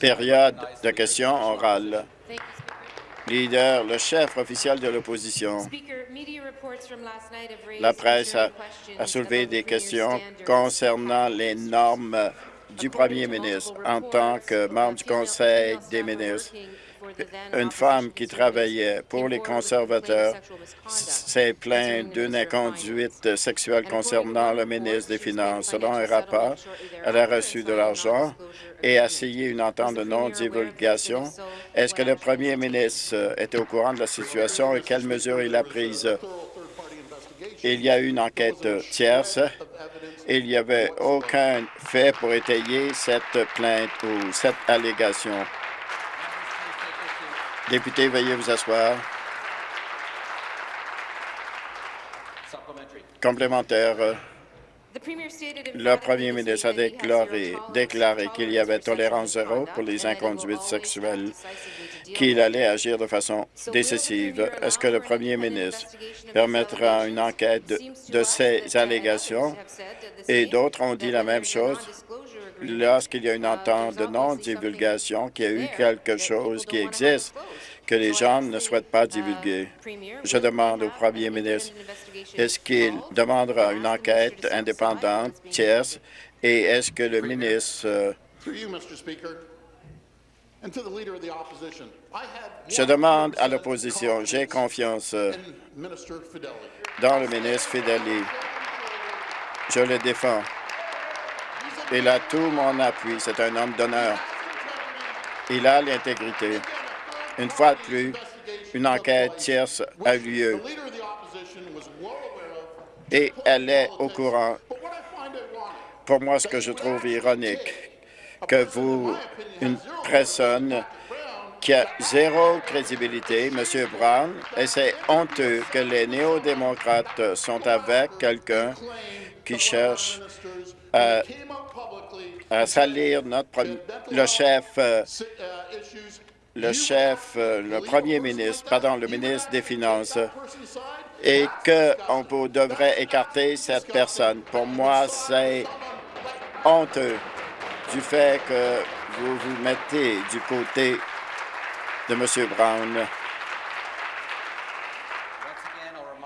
Période de questions orales. Leader, le chef officiel de l'opposition. La presse a, a soulevé des questions concernant les normes du premier ministre en tant que membre du Conseil des ministres une femme qui travaillait pour les conservateurs s'est plainte d'une inconduite sexuelle concernant le ministre des Finances. Selon un rapport, elle a reçu de l'argent et a signé une entente de non-divulgation. Est-ce que le premier ministre était au courant de la situation et quelles mesures il a prises? Il y a eu une enquête tierce il n'y avait aucun fait pour étayer cette plainte ou cette allégation. Député, veuillez vous asseoir. Complémentaire. Le premier ministre a déclaré, qu'il y avait tolérance zéro pour les inconduites sexuelles, qu'il allait agir de façon décisive. Est-ce que le premier ministre permettra une enquête de ces allégations? Et d'autres ont dit la même chose lorsqu'il y a une entente de non-divulgation, qu'il y a eu quelque chose qui existe que les gens ne souhaitent pas divulguer. Je demande au premier ministre, est-ce qu'il demandera une enquête indépendante, tierce, et est-ce que le ministre euh, je demande à l'opposition, j'ai confiance euh, dans le ministre Fideli. Je le défends. Il a tout mon appui. C'est un homme d'honneur. Il a l'intégrité. Une fois de plus, une enquête tierce a eu lieu et elle est au courant. Pour moi, ce que je trouve ironique, que vous, une personne qui a zéro crédibilité, M. Brown, et c'est honteux que les néo-démocrates sont avec quelqu'un qui cherche à à salir notre, le chef, euh, le chef, euh, le premier ministre, pardon, le ministre des Finances, et qu'on devrait écarter cette personne. Pour moi, c'est honteux du fait que vous vous mettez du côté de M. Brown.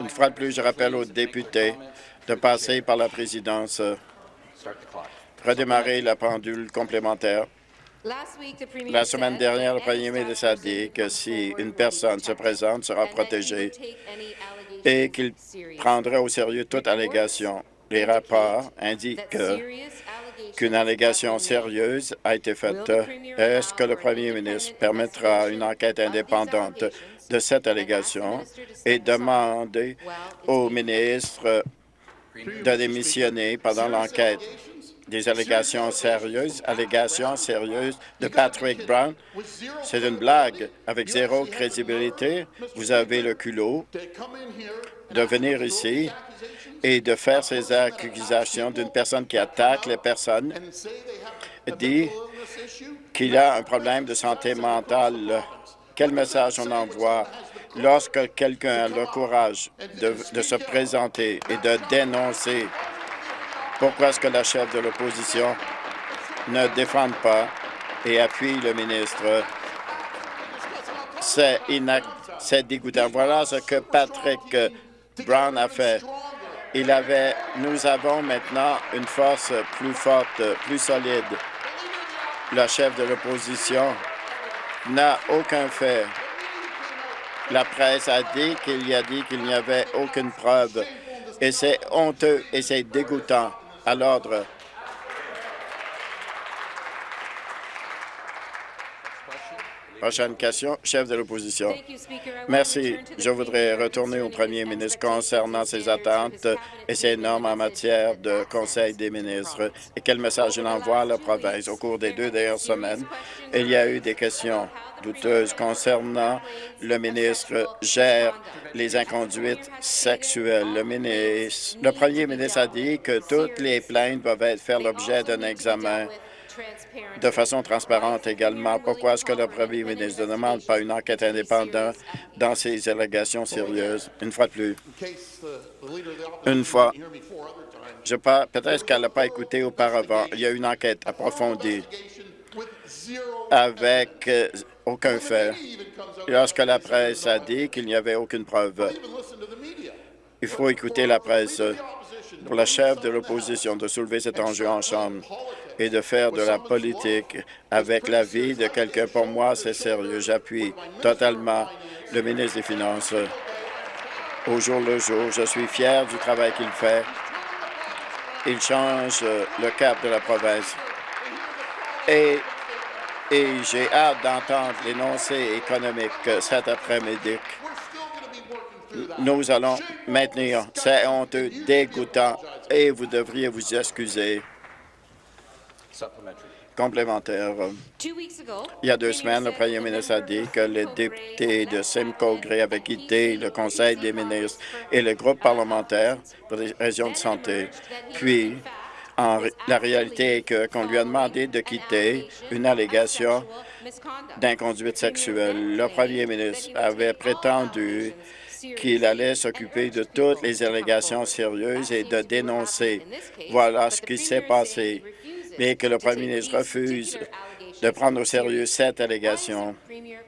Une fois de plus, je rappelle aux députés de passer par la présidence redémarrer la pendule complémentaire. La semaine dernière, le premier ministre a dit que si une personne se présente, sera protégée et qu'il prendrait au sérieux toute allégation. Les rapports indiquent qu'une allégation sérieuse a été faite. Est-ce que le premier ministre permettra une enquête indépendante de cette allégation et demander au ministre de démissionner pendant l'enquête? Des allégations sérieuses, allégations sérieuses de Patrick Brown. C'est une blague. Avec zéro crédibilité, vous avez le culot de venir ici et de faire ces accusations d'une personne qui attaque les personnes, dit qu'il a un problème de santé mentale. Quel message on envoie lorsque quelqu'un a le courage de, de se présenter et de dénoncer pourquoi est-ce que la chef de l'opposition ne défend pas et appuie le ministre? C'est dégoûtant. Voilà ce que Patrick Brown a fait. Il avait, nous avons maintenant une force plus forte, plus solide. La chef de l'opposition n'a aucun fait. La presse a dit qu'il y a dit qu'il n'y avait aucune preuve. Et c'est honteux et c'est dégoûtant à l'ordre. Prochaine question, chef de l'opposition. Merci. Je voudrais retourner au premier ministre concernant ses attentes et ses normes en matière de Conseil des ministres et quel message il envoie à la province. Au cours des deux dernières semaines, il y a eu des questions douteuses concernant le ministre gère les inconduites sexuelles. Le, ministre, le premier ministre a dit que toutes les plaintes doivent faire l'objet d'un examen de façon transparente également. Pourquoi est-ce que le premier ministre ne demande pas une enquête indépendante dans ces allégations sérieuses? Une fois de plus. Une fois, Je Peut-être qu'elle n'a pas écouté auparavant. Il y a une enquête approfondie avec euh, aucun fait. Lorsque la presse a dit qu'il n'y avait aucune preuve, il faut écouter la presse pour la chef de l'opposition de soulever cet enjeu en Chambre et de faire de la politique avec la vie de quelqu'un. Pour moi, c'est sérieux. J'appuie totalement le ministre des Finances au jour le jour. Je suis fier du travail qu'il fait. Il change le cap de la province. Et, et j'ai hâte d'entendre l'énoncé économique cet après-midi. Nous allons maintenir. C'est honteux, dégoûtant, et vous devriez vous excuser. Complémentaire. Il y a deux semaines, le premier ministre a dit que les députés de Simcoe Gray avaient quitté le Conseil des ministres et le groupe parlementaire pour des raisons de santé. Puis, en, la réalité est qu'on lui a demandé de quitter une allégation d'inconduite sexuelle. Le premier ministre avait prétendu qu'il allait s'occuper de toutes les allégations sérieuses et de dénoncer. Voilà ce qui s'est passé, mais que le premier ministre refuse de prendre au sérieux cette allégation.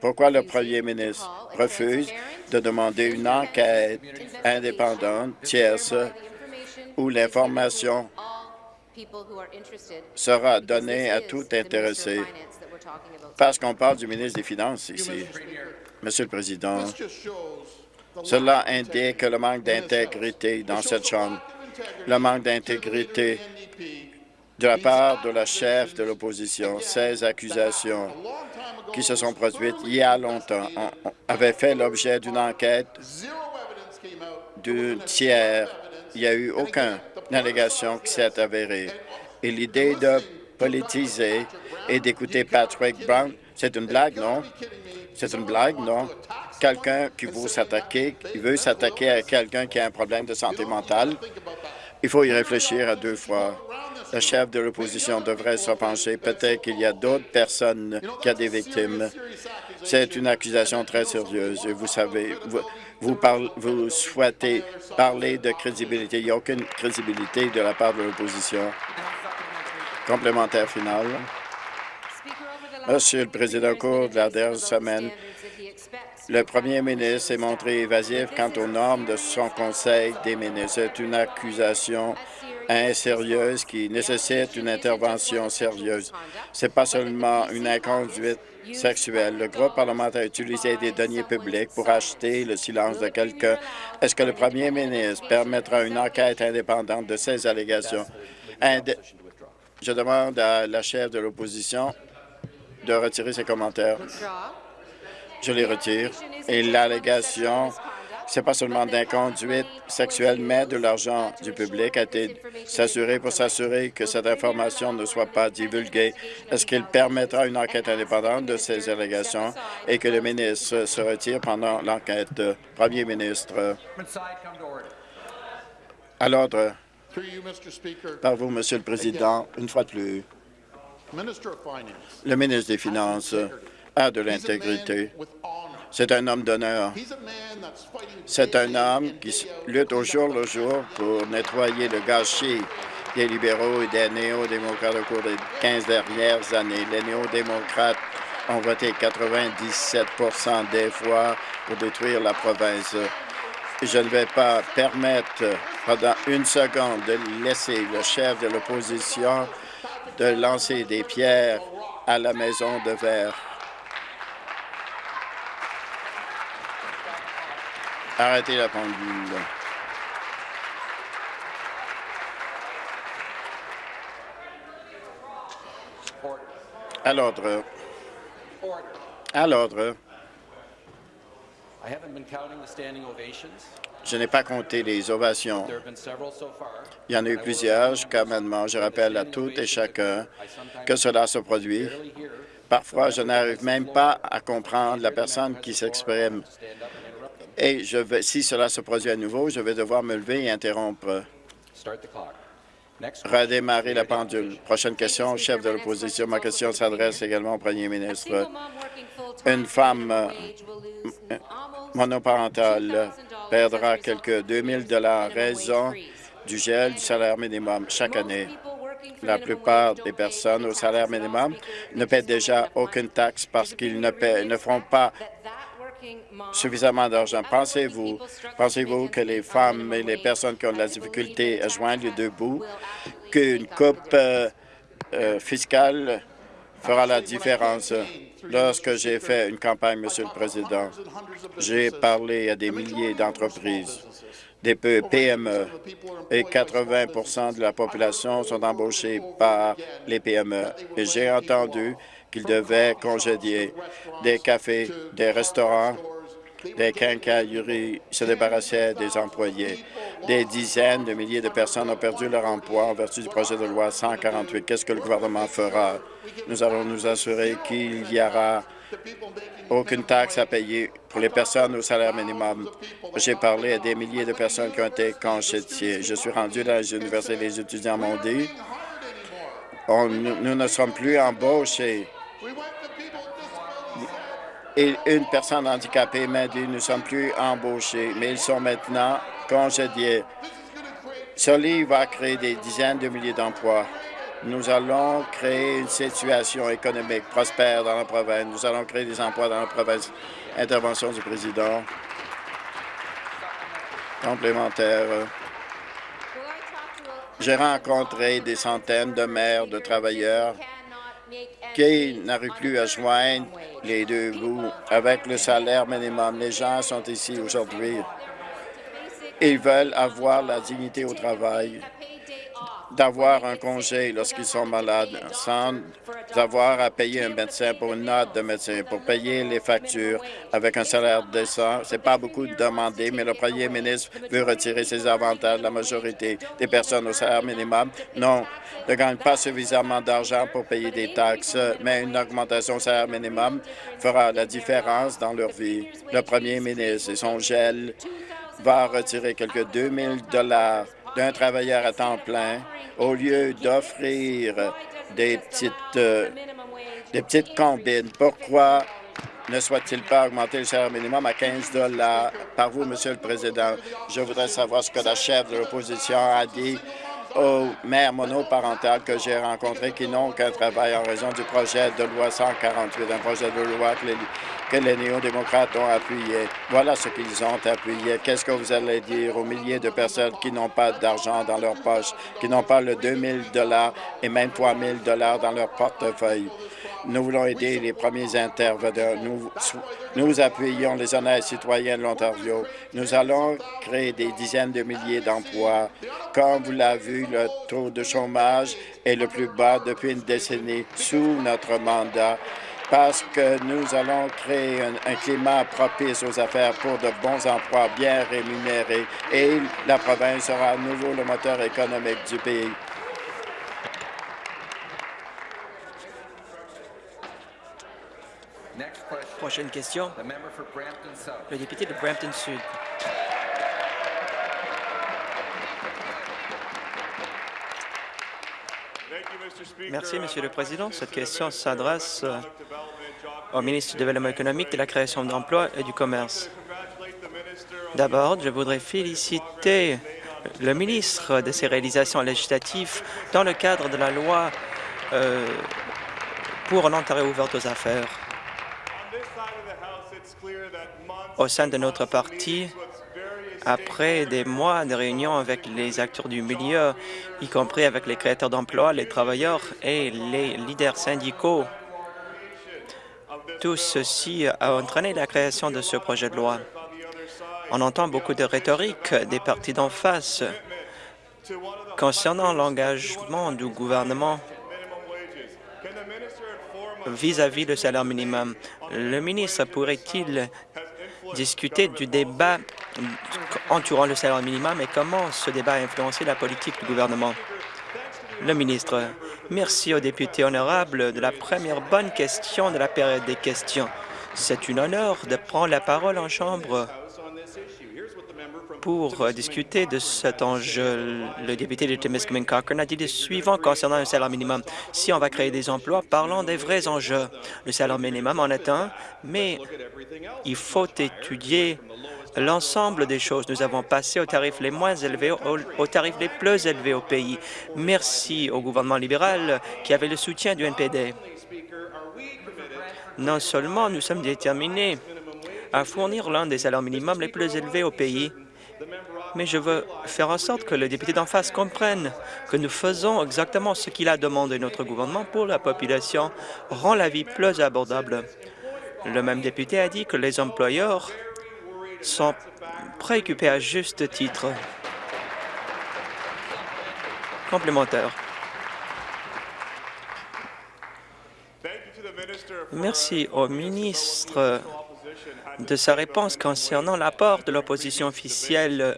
Pourquoi le premier ministre refuse de demander une enquête indépendante, tierce, où l'information sera donnée à tout intéressé? Parce qu'on parle du ministre des Finances ici. Monsieur le Président, cela indique le manque d'intégrité dans cette Chambre, le manque d'intégrité de la part de la chef de l'opposition. Ces accusations qui se sont produites il y a longtemps avaient fait l'objet d'une enquête d'un tiers. Il n'y a eu aucune allégation qui s'est avérée. Et l'idée de politiser et d'écouter Patrick Brown, c'est une blague, non? C'est une blague, non? Quelqu'un qui veut s'attaquer, qui veut s'attaquer à quelqu'un qui a un problème de santé mentale, il faut y réfléchir à deux fois. Le chef de l'opposition devrait se pencher. Peut-être qu'il y a d'autres personnes qui ont des victimes. C'est une accusation très sérieuse. Vous savez, vous, vous souhaitez parler de crédibilité. Il n'y a aucune crédibilité de la part de l'opposition. Complémentaire final. Monsieur le Président, au cours de la dernière semaine, le premier ministre s'est montré évasif quant aux normes de son Conseil des ministres. C'est une accusation insérieuse qui nécessite une intervention sérieuse. Ce n'est pas seulement une inconduite sexuelle. Le groupe parlementaire a utilisé des deniers publics pour acheter le silence de quelqu'un. Est-ce que le premier ministre permettra une enquête indépendante de ces allégations? Je demande à la chef de l'opposition de retirer ses commentaires. Je les retire. Et l'allégation, c'est pas seulement d'inconduite sexuelle, mais de l'argent du public a été s'assurer pour s'assurer que cette information ne soit pas divulguée. Est-ce qu'il permettra une enquête indépendante de ces allégations et que le ministre se retire pendant l'enquête? Premier ministre? À Par vous, Monsieur le Président, une fois de plus, le ministre des Finances a de l'intégrité. C'est un homme d'honneur. C'est un homme qui lutte au jour le jour pour nettoyer le gâchis des libéraux et des néo-démocrates au cours des 15 dernières années. Les néo-démocrates ont voté 97 des fois pour détruire la province. Je ne vais pas permettre pendant une seconde de laisser le chef de l'opposition de lancer des pierres à la maison de verre. Arrêtez la pendule. À l'ordre. À l'ordre. Je n'ai pas compté les ovations. Il y en a eu plusieurs jusqu'à maintenant. Je rappelle à toutes et chacun que cela se produit. Parfois, je n'arrive même pas à comprendre la personne qui s'exprime. Et je vais, si cela se produit à nouveau, je vais devoir me lever et interrompre. Redémarrer la pendule. Prochaine question, chef de l'opposition. Ma question s'adresse également au premier ministre. Une femme monoparentale perdra quelques 2 000 raison du gel du salaire minimum chaque année. La plupart des personnes au salaire minimum ne paient déjà aucune taxe parce qu'ils ne, ne font pas suffisamment d'argent. Pensez-vous pensez-vous que les femmes et les personnes qui ont de la difficulté à joindre les deux bouts, qu'une coupe euh, euh, fiscale fera la différence? Lorsque j'ai fait une campagne, Monsieur le Président, j'ai parlé à des milliers d'entreprises des PME et 80% de la population sont embauchés par les PME. Et j'ai entendu qu'ils devaient congédier des cafés, des restaurants, des quincailleries, se débarrassaient des employés. Des dizaines de milliers de personnes ont perdu leur emploi en vertu du projet de loi 148. Qu'est-ce que le gouvernement fera? Nous allons nous assurer qu'il y aura aucune taxe à payer pour les personnes au salaire minimum. J'ai parlé à des milliers de personnes qui ont été congédiées. Je suis rendu dans les universités, les étudiants m'ont dit, nous ne sommes plus embauchés. Et une personne handicapée m'a dit, nous ne sommes plus embauchés, mais ils sont maintenant congédiés. Ce va créer des dizaines de milliers d'emplois. Nous allons créer une situation économique prospère dans la province. Nous allons créer des emplois dans la province. Intervention du président. Complémentaire. J'ai rencontré des centaines de maires, de travailleurs qui n'arrivent plus à joindre les deux bouts avec le salaire minimum. Les gens sont ici aujourd'hui. Ils veulent avoir la dignité au travail d'avoir un congé lorsqu'ils sont malades sans avoir à payer un médecin pour une note de médecin, pour payer les factures avec un salaire décent. Ce n'est pas beaucoup demandé, mais le premier ministre veut retirer ses avantages. La majorité des personnes au salaire minimum non, ne gagnent pas suffisamment d'argent pour payer des taxes, mais une augmentation au salaire minimum fera la différence dans leur vie. Le premier ministre et son gel va retirer quelques 2 000 d'un travailleur à temps plein au lieu d'offrir des petites, euh, des petites combines. Pourquoi ne soit-il pas augmenter le salaire minimum à 15 par vous, Monsieur le Président? Je voudrais savoir ce que la chef de l'opposition a dit aux mères monoparentales que j'ai rencontrées qui n'ont qu'un travail en raison du projet de loi 148, un projet de loi que les que les néo-démocrates ont appuyé. Voilà ce qu'ils ont appuyé. Qu'est-ce que vous allez dire aux milliers de personnes qui n'ont pas d'argent dans leur poche, qui n'ont pas le 2 000 et même 3 000 dans leur portefeuille? Nous voulons aider les premiers intervenants. Nous, nous appuyons les honnêtes citoyens de l'Ontario. Nous allons créer des dizaines de milliers d'emplois. Comme vous l'avez vu, le taux de chômage est le plus bas depuis une décennie sous notre mandat parce que nous allons créer un, climat propice aux affaires pour de bons emplois bien rémunérés et la province sera à nouveau le moteur économique du pays. Prochaine question. Le député de Brampton Sud. Merci, Monsieur le Président. Cette question s'adresse euh, au ministre du Développement économique, de la création d'emplois et du commerce. D'abord, je voudrais féliciter le ministre de ses réalisations législatives dans le cadre de la loi euh, pour l'Ontario ouverte aux affaires. Au sein de notre parti, après des mois de réunions avec les acteurs du milieu, y compris avec les créateurs d'emplois, les travailleurs et les leaders syndicaux. Tout ceci a entraîné la création de ce projet de loi. On entend beaucoup de rhétorique des partis d'en face concernant l'engagement du gouvernement vis-à-vis -vis le salaire minimum. Le ministre pourrait-il discuter du débat entourant le salaire minimum et comment ce débat a influencé la politique du gouvernement. Le ministre, merci aux députés honorables de la première bonne question de la période des questions. C'est un honneur de prendre la parole en Chambre pour discuter de cet enjeu. Le député de Timiskaming Cochrane a dit le suivant concernant le salaire minimum. Si on va créer des emplois, parlons des vrais enjeux. Le salaire minimum en est un, mais il faut étudier l'ensemble des choses. Nous avons passé aux tarifs les moins élevés aux, tarifs les plus élevés au pays. Merci au gouvernement libéral qui avait le soutien du NPD. Non seulement nous sommes déterminés à fournir l'un des salaires minimums les plus élevés au pays, mais je veux faire en sorte que le député d'en face comprenne que nous faisons exactement ce qu'il a demandé. Notre gouvernement pour la population rend la vie plus abordable. Le même député a dit que les employeurs sont préoccupés à juste titre. Complémentaire. Merci au ministre de sa réponse concernant l'apport de l'opposition officielle.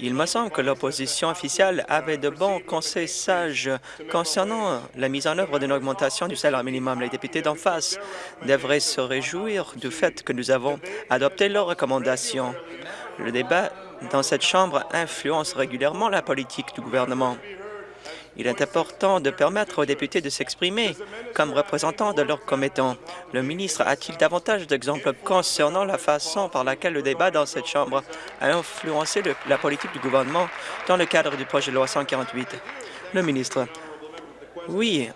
Il me semble que l'opposition officielle avait de bons conseils sages concernant la mise en œuvre d'une augmentation du salaire minimum. Les députés d'en face devraient se réjouir du fait que nous avons adopté leurs recommandations. Le débat dans cette Chambre influence régulièrement la politique du gouvernement. Il est important de permettre aux députés de s'exprimer comme représentants de leurs commettants. Le ministre a-t-il davantage d'exemples concernant la façon par laquelle le débat dans cette Chambre a influencé la politique du gouvernement dans le cadre du projet de loi 148? Le ministre. Oui.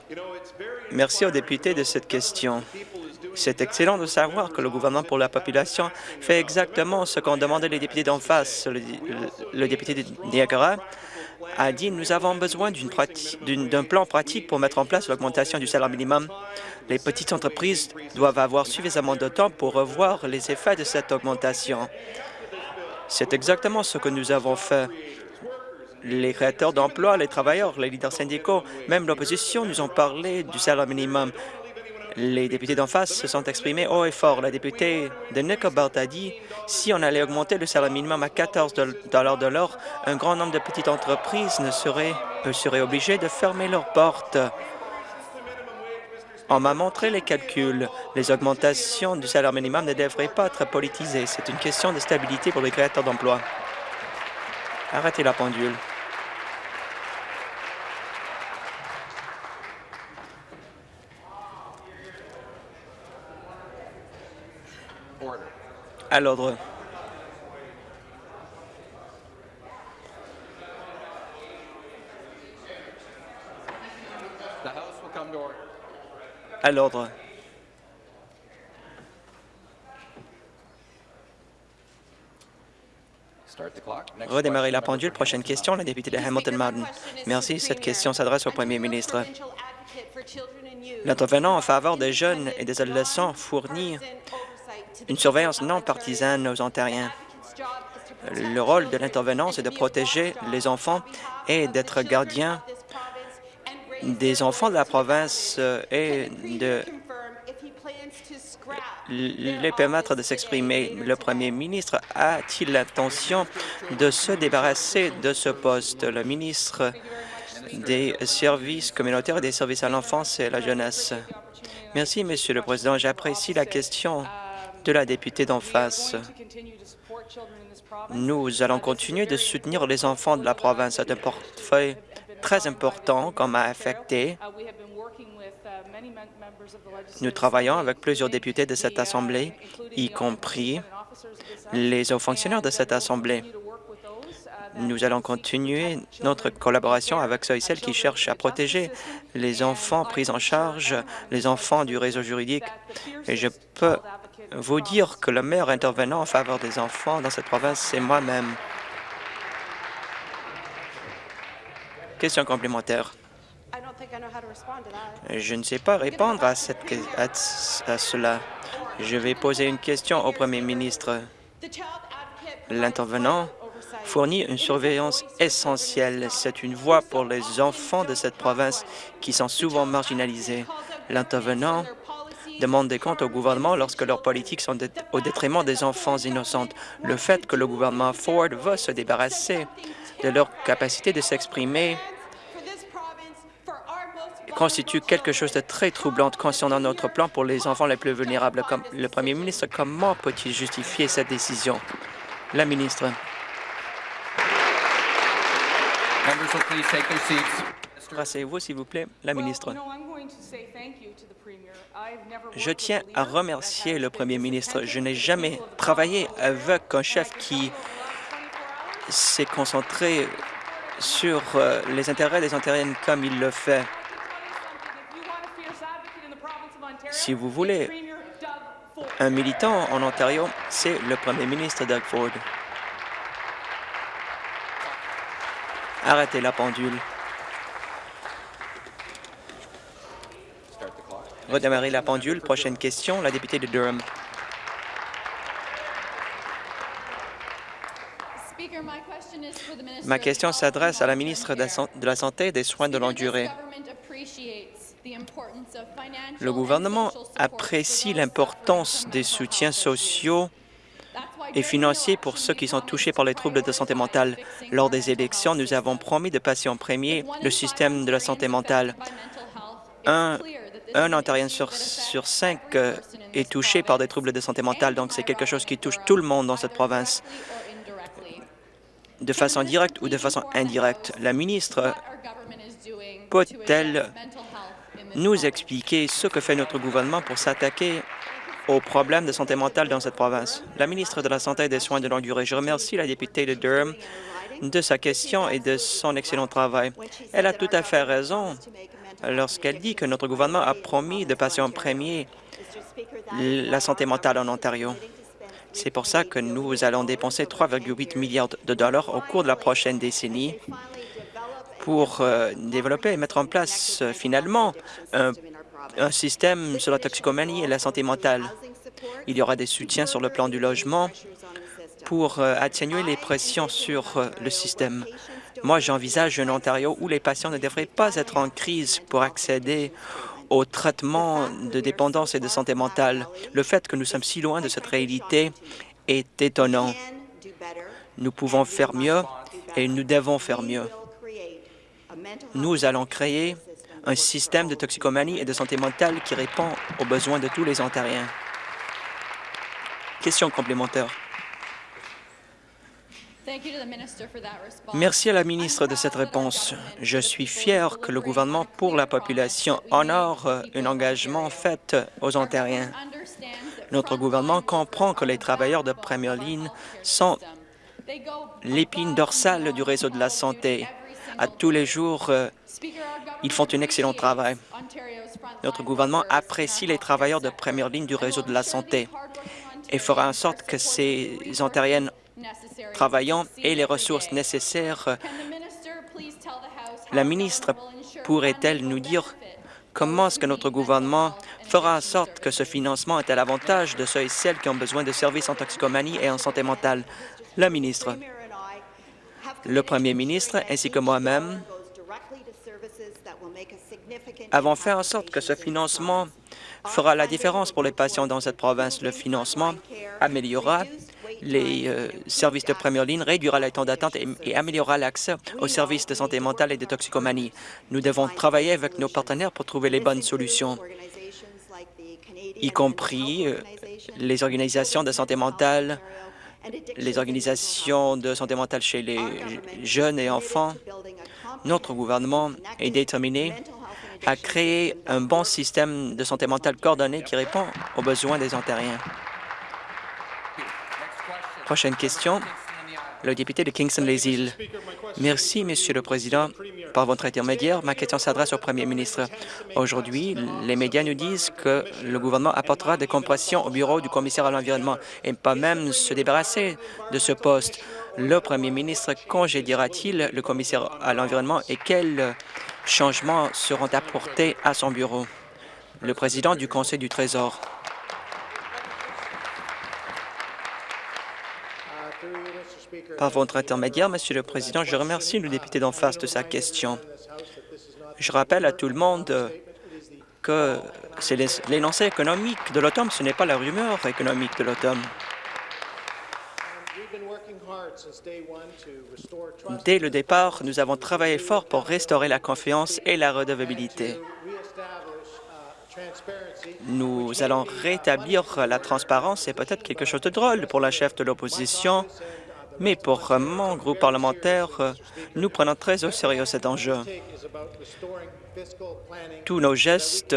Merci aux députés de cette question. C'est excellent de savoir que le gouvernement pour la population fait exactement ce qu'ont demandé les députés d'en face. Le, député de Niagara a dit nous avons besoin d'un plan pratique pour mettre en place l'augmentation du salaire minimum. Les petites entreprises doivent avoir suffisamment de temps pour revoir les effets de cette augmentation. C'est exactement ce que nous avons fait. Les créateurs d'emplois, les travailleurs, les leaders syndicaux, même l'opposition nous ont parlé du salaire minimum. Les députés d'en face se sont exprimés haut et fort. La députée de Nickelbelt a dit si on allait augmenter le salaire minimum à 14 de l'heure, un grand nombre de petites entreprises ne seraient, seraient obligées de fermer leurs portes. On m'a montré les calculs. Les augmentations du salaire minimum ne devraient pas être politisées. C'est une question de stabilité pour les créateurs d'emplois. Arrêtez la pendule. À l'ordre. À l'ordre. Redémarrer la pendule. Prochaine question, la députée de Hamilton Mountain. Merci. Cette question s'adresse au premier ministre. L'intervenant en faveur des jeunes et des adolescents fournit une surveillance non partisane aux Ontariens. Le rôle de l'intervenant, c'est de protéger les enfants et d'être gardien des enfants de la province euh, et de les permettre de s'exprimer. Le premier ministre a-t-il l'intention de se débarrasser de ce poste? Le ministre des services communautaires et des services à l'enfance et à la jeunesse. Merci, Monsieur le Président. J'apprécie la question de la députée d'en face. Nous allons continuer de soutenir les enfants de la province. C'est un portefeuille très important qu'on m'a affecté. Nous travaillons avec plusieurs députés de cette Assemblée, y compris les hauts fonctionnaires de cette Assemblée. Nous allons continuer notre collaboration avec ceux et celles qui cherchent à protéger les enfants pris en charge, les enfants du réseau juridique. Et je peux vous dire que le meilleur intervenant en faveur des enfants dans cette province, c'est moi-même. Question complémentaire. Je ne sais pas répondre à, cette, à cela. Je vais poser une question au premier ministre. L'intervenant fournit une surveillance essentielle. C'est une voie pour les enfants de cette province qui sont souvent marginalisés. L'intervenant demande des comptes au gouvernement lorsque leurs politiques sont au détriment des enfants innocents. Le fait que le gouvernement Ford va se débarrasser de leur capacité de s'exprimer constitue quelque chose de très troublant concernant notre plan pour les enfants les plus vulnérables. Comme le premier ministre, comment peut-il justifier cette décision? La ministre. Rasseyez-vous, s'il vous plaît, la ministre. Je tiens à remercier le premier ministre. Je n'ai jamais travaillé avec un chef qui s'est concentré sur euh, les intérêts des Ontariennes comme il le fait. Si vous voulez un militant en Ontario, c'est le premier ministre Doug Ford. Arrêtez la pendule. Redémarrer la pendule. Prochaine question, la députée de Durham. Ma question s'adresse à la ministre de la Santé et des Soins de longue durée. Le gouvernement apprécie l'importance des soutiens sociaux et financiers pour ceux qui sont touchés par les troubles de santé mentale. Lors des élections, nous avons promis de passer en premier le système de la santé mentale. Un, un Ontarien sur, cinq euh, est touché par des troubles de santé mentale, donc c'est quelque chose qui touche tout le monde dans cette province de façon directe ou de façon indirecte. La ministre peut-elle nous expliquer ce que fait notre gouvernement pour s'attaquer aux problèmes de santé mentale dans cette province? La ministre de la Santé et des Soins de longue durée, je remercie la députée de Durham de sa question et de son excellent travail. Elle a tout à fait raison lorsqu'elle dit que notre gouvernement a promis de passer en premier la santé mentale en Ontario. C'est pour ça que nous allons dépenser 3,8 milliards de dollars au cours de la prochaine décennie pour euh, développer et mettre en place euh, finalement un, système sur la toxicomanie et la santé mentale. Il y aura des soutiens sur le plan du logement pour euh, atténuer les pressions sur le système. Moi, j'envisage un Ontario où les patients ne devraient pas être en crise pour accéder au traitement de dépendance et de santé mentale. Le fait que nous sommes si loin de cette réalité est étonnant. Nous pouvons faire mieux et nous devons faire mieux. Nous allons créer un système de toxicomanie et de santé mentale qui répond aux besoins de tous les Ontariens. Question complémentaire. Merci à la ministre de cette réponse. Je suis fier que le gouvernement pour la population honore un engagement fait aux Ontariens. Notre gouvernement comprend que les travailleurs de première ligne sont l'épine dorsale du réseau de la santé. À tous les jours, euh, ils font un excellent travail. Notre gouvernement apprécie les travailleurs de première ligne du réseau de la santé et fera en sorte que ces Ontariennes travaillant et les ressources nécessaires. La ministre pourrait-elle nous dire comment est-ce que notre gouvernement fera en sorte que ce financement est à l'avantage de ceux et celles qui ont besoin de services en toxicomanie et en santé mentale? La ministre. Le premier ministre ainsi que moi-même avons fait en sorte que ce financement fera la différence pour les patients dans cette province. Le financement améliorera les euh, services de première ligne, réduira les temps d'attente et, améliorera l'accès aux services de santé mentale et de toxicomanie. Nous devons travailler avec nos partenaires pour trouver les bonnes solutions, y compris euh, les organisations de santé mentale, les organisations de santé mentale chez les jeunes et enfants. Notre gouvernement est déterminé à créer un bon système de santé mentale coordonné qui répond aux besoins des Ontariens. Prochaine question, le député de Kingston-les-Îles. Merci, Monsieur le Président. Par votre intermédiaire, ma question s'adresse au Premier ministre. Aujourd'hui, les médias nous disent que le gouvernement apportera des compressions au bureau du commissaire à l'environnement et pas même se débarrasser de ce poste. Le Premier ministre congédiera-t-il le commissaire à l'environnement et quels changements seront apportés à son bureau? Le président du Conseil du Trésor. Par votre intermédiaire, Monsieur le Président, je remercie le député d'en face de sa question. Je rappelle à tout le monde que c'est l'énoncé économique de l'automne, ce n'est pas la rumeur économique de l'automne. Dès le départ, nous avons travaillé fort pour restaurer la confiance et la redevabilité. Nous allons rétablir la transparence. C'est peut-être quelque chose de drôle pour la chef de l'opposition Mais pour mon groupe parlementaire, nous prenons très au sérieux cet enjeu. Tous nos gestes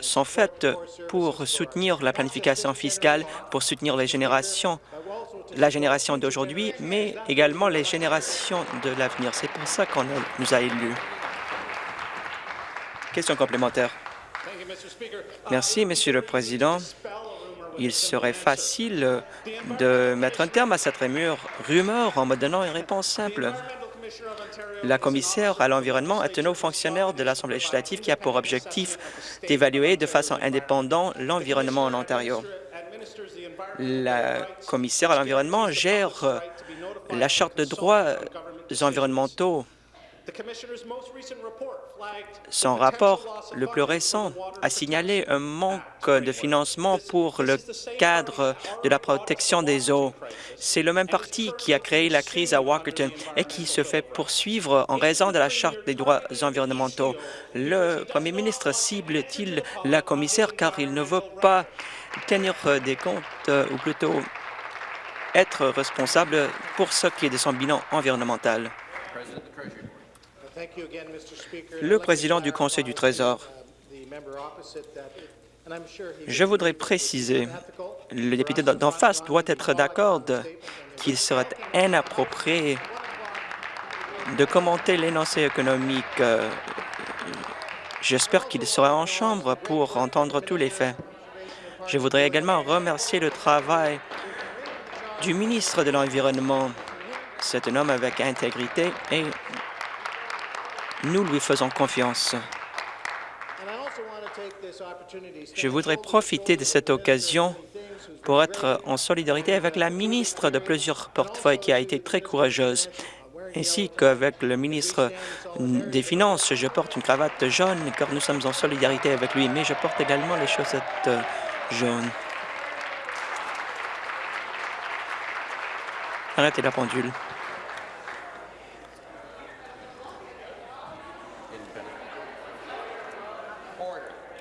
sont faits pour soutenir la planification fiscale, pour soutenir les générations, la génération d'aujourd'hui, mais également les générations de l'avenir. C'est pour ça qu'on nous a élus. Question complémentaire. Merci, Monsieur le Président. Il serait facile de mettre un terme à cette rumeur en me donnant une réponse simple. La commissaire à l'environnement est un haut fonctionnaire de l'Assemblée législative qui a pour objectif d'évaluer de façon indépendante l'environnement en Ontario. La commissaire à l'environnement gère la Charte de droits environnementaux son rapport le plus récent a signalé un manque de financement pour le cadre de la protection des eaux. C'est le même parti qui a créé la crise à Walkerton et qui se fait poursuivre en raison de la Charte des droits environnementaux. Le premier ministre cible-t-il la commissaire car il ne veut pas tenir des comptes, ou plutôt être responsable pour ce qui est de son bilan environnemental? Le président du Conseil du Trésor, je voudrais préciser, le député d'en face doit être d'accord qu'il serait inapproprié de commenter l'énoncé économique. J'espère qu'il sera en chambre pour entendre tous les faits. Je voudrais également remercier le travail du ministre de l'Environnement. C'est un homme avec intégrité et nous lui faisons confiance. Je voudrais profiter de cette occasion pour être en solidarité avec la ministre de plusieurs portefeuilles qui a été très courageuse, ainsi qu'avec le ministre des Finances. Je porte une cravate jaune car nous sommes en solidarité avec lui, mais je porte également les chaussettes jaunes. Arrêtez la pendule.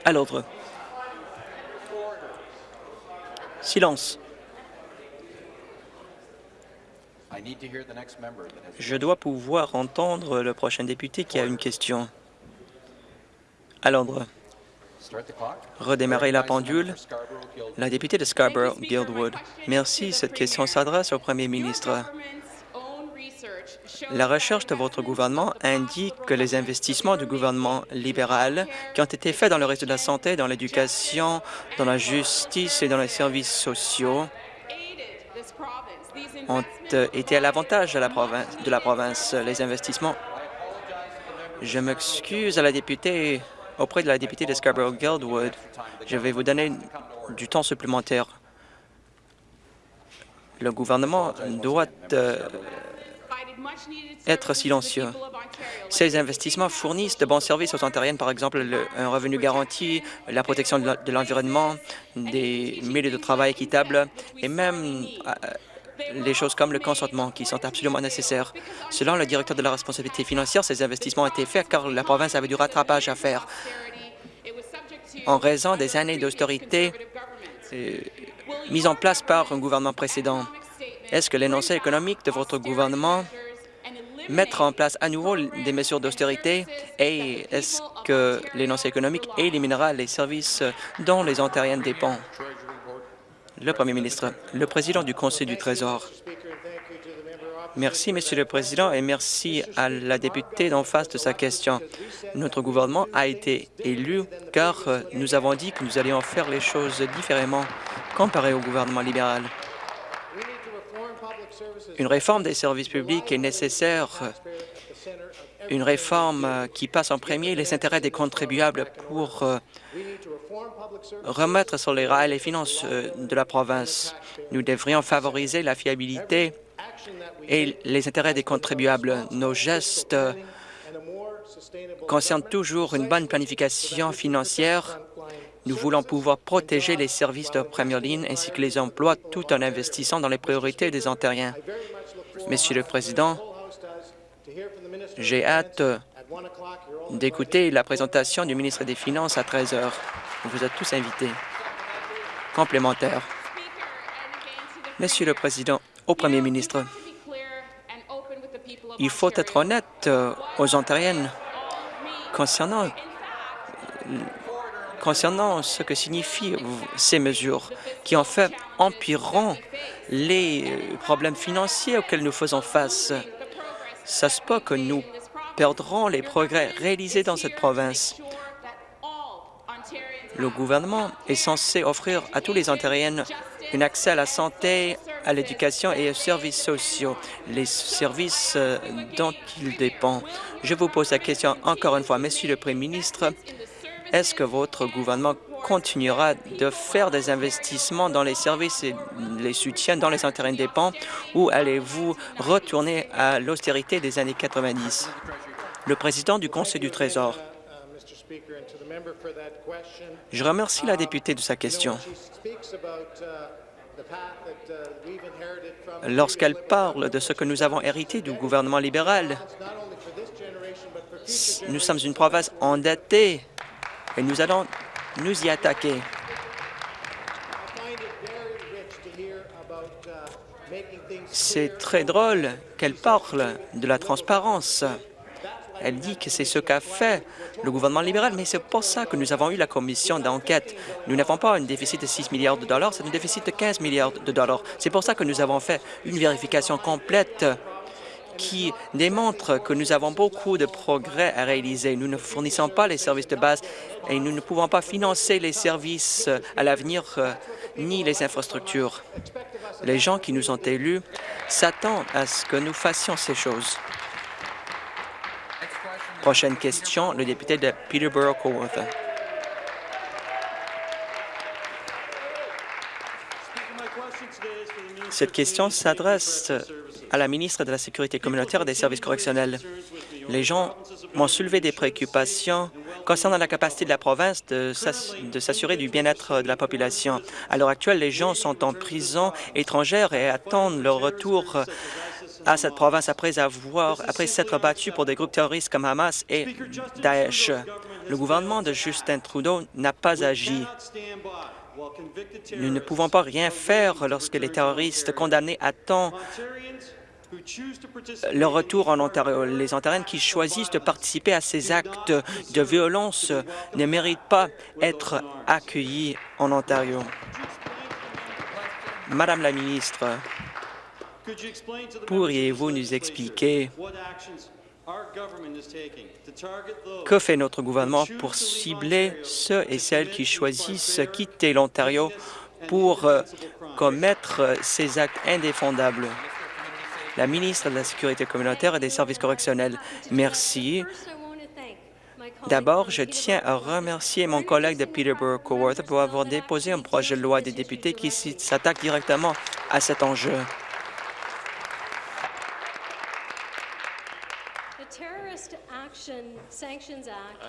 À l'ordre. Silence. Je dois pouvoir entendre le prochain député qui a une question. À l'ordre. Redémarrer la pendule. La députée de Scarborough-Guildwood. Merci. Cette question s'adresse au premier ministre. La recherche de votre gouvernement indique que les investissements du gouvernement libéral qui ont été faits dans le réseau de la santé, dans l'éducation, dans la justice et dans les services sociaux ont euh, été à l'avantage de, de la province. Les investissements. Je m'excuse à la députée, auprès de la députée de Scarborough-Guildwood. Je vais vous donner du temps supplémentaire. Le gouvernement doit euh, être silencieux. Ces investissements fournissent de bons services aux Ontariennes, par exemple un revenu garanti, la protection de l'environnement, des milieux de travail équitables et même euh, les choses comme le consentement qui sont absolument nécessaires. Selon le directeur de la responsabilité financière, ces investissements ont été faits car la province avait du rattrapage à faire. En raison des années d'austérité euh, mises en place par un gouvernement précédent, est-ce que l'énoncé économique de votre gouvernement mettre en place à nouveau des mesures d'austérité et est-ce que l'énoncé économique éliminera les services dont les Ontariens dépendent? Le Premier ministre, le président du Conseil du Trésor. Merci, Monsieur le Président, et merci à la députée d'en face de sa question. Notre gouvernement a été élu car nous avons dit que nous allions faire les choses différemment comparé au gouvernement libéral. Une réforme des services publics est nécessaire, une réforme qui passe en premier les intérêts des contribuables pour euh, remettre sur les rails les finances euh, de la province. Nous devrions favoriser la fiabilité et les intérêts des contribuables. Nos gestes concernent toujours une bonne planification financière. Nous voulons pouvoir protéger les services de première ligne ainsi que les emplois tout en investissant dans les priorités des Ontariens. Monsieur le Président, j'ai hâte d'écouter la présentation du ministre des Finances à 13 heures. Vous êtes tous invités. Complémentaire. Monsieur le Président, au Premier ministre, Il faut être honnête euh, aux Ontariennes concernant, concernant ce que signifient ces mesures, qui en fait empireront les problèmes financiers auxquels nous faisons face. Ça se peut que nous perdrons les progrès réalisés dans cette province. Le gouvernement est censé offrir à tous les Ontariennes un accès à la santé, à l'éducation et aux services sociaux, les services euh, dont ils dépendent. Je vous pose la question encore une fois, Monsieur le Premier ministre, est-ce que votre gouvernement continuera de faire des investissements dans les services et les soutiens dans les intérêts dépend ou allez-vous retourner à l'austérité des années 90? Le président du Conseil du Trésor. Je remercie la députée de sa question. Lorsqu'elle parle de ce que nous avons hérité du gouvernement libéral, nous sommes une province endettée et nous allons nous y attaquer. C'est très drôle qu'elle parle de la transparence. Elle dit que c'est ce qu'a fait le gouvernement libéral, mais c'est pour ça que nous avons eu la commission d'enquête. Nous n'avons pas un déficit de 6 milliards de dollars, c'est un déficit de 15 milliards de dollars. C'est pour ça que nous avons fait une vérification complète qui démontre que nous avons beaucoup de progrès à réaliser. Nous ne fournissons pas les services de base et nous ne pouvons pas financer les services à l'avenir euh, ni les infrastructures. Les gens qui nous ont élus s'attendent à ce que nous fassions ces choses. Prochaine question, le député de Peterborough-Coworth. Cette question s'adresse à la ministre de la Sécurité communautaire et des services correctionnels. Les gens m'ont soulevé des préoccupations concernant la capacité de la province de s'assurer du bien-être de la population. À l'heure actuelle, les gens sont en prison étrangère et attendent leur retour à cette province après avoir après s'être battu pour des groupes terroristes comme Hamas et Daesh. Le gouvernement de Justin Trudeau n'a pas agi. Nous ne pouvons pas rien faire lorsque les terroristes condamnés attendent leur retour en Ontario. Les Ontariens qui choisissent de participer à ces actes de violence ne méritent pas être accueillis en Ontario. Madame la ministre, Pourriez-vous nous expliquer que fait notre gouvernement pour cibler ceux et celles qui choisissent quitter l'Ontario pour euh, commettre ces actes indéfendables? La ministre de la Sécurité communautaire et des services correctionnels. Merci. D'abord, je tiens à remercier mon collègue de Peterborough-Coworth pour avoir déposé un projet de loi des députés qui s'attaque directement à cet enjeu.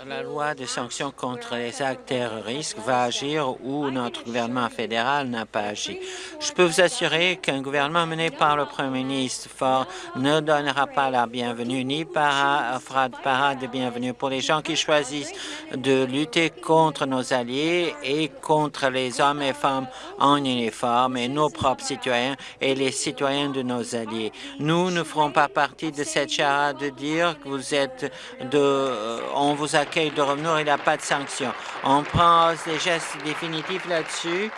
La loi de sanctions contre les actes terroristes va agir où notre gouvernement fédéral n'a pas agi. Je peux vous assurer qu'un gouvernement mené par le premier ministre Ford ne donnera pas la bienvenue ni para, fera de parade de bienvenue pour les gens qui choisissent de lutter contre nos alliés et contre les hommes et femmes en uniforme et nos propres citoyens et les citoyens de nos alliés. Nous ne ferons pas partie de cette charade de dire que vous êtes de... Euh, on vous accueille de revenir, il n'y a pas de sanction. On prend des gestes définitifs là-dessus.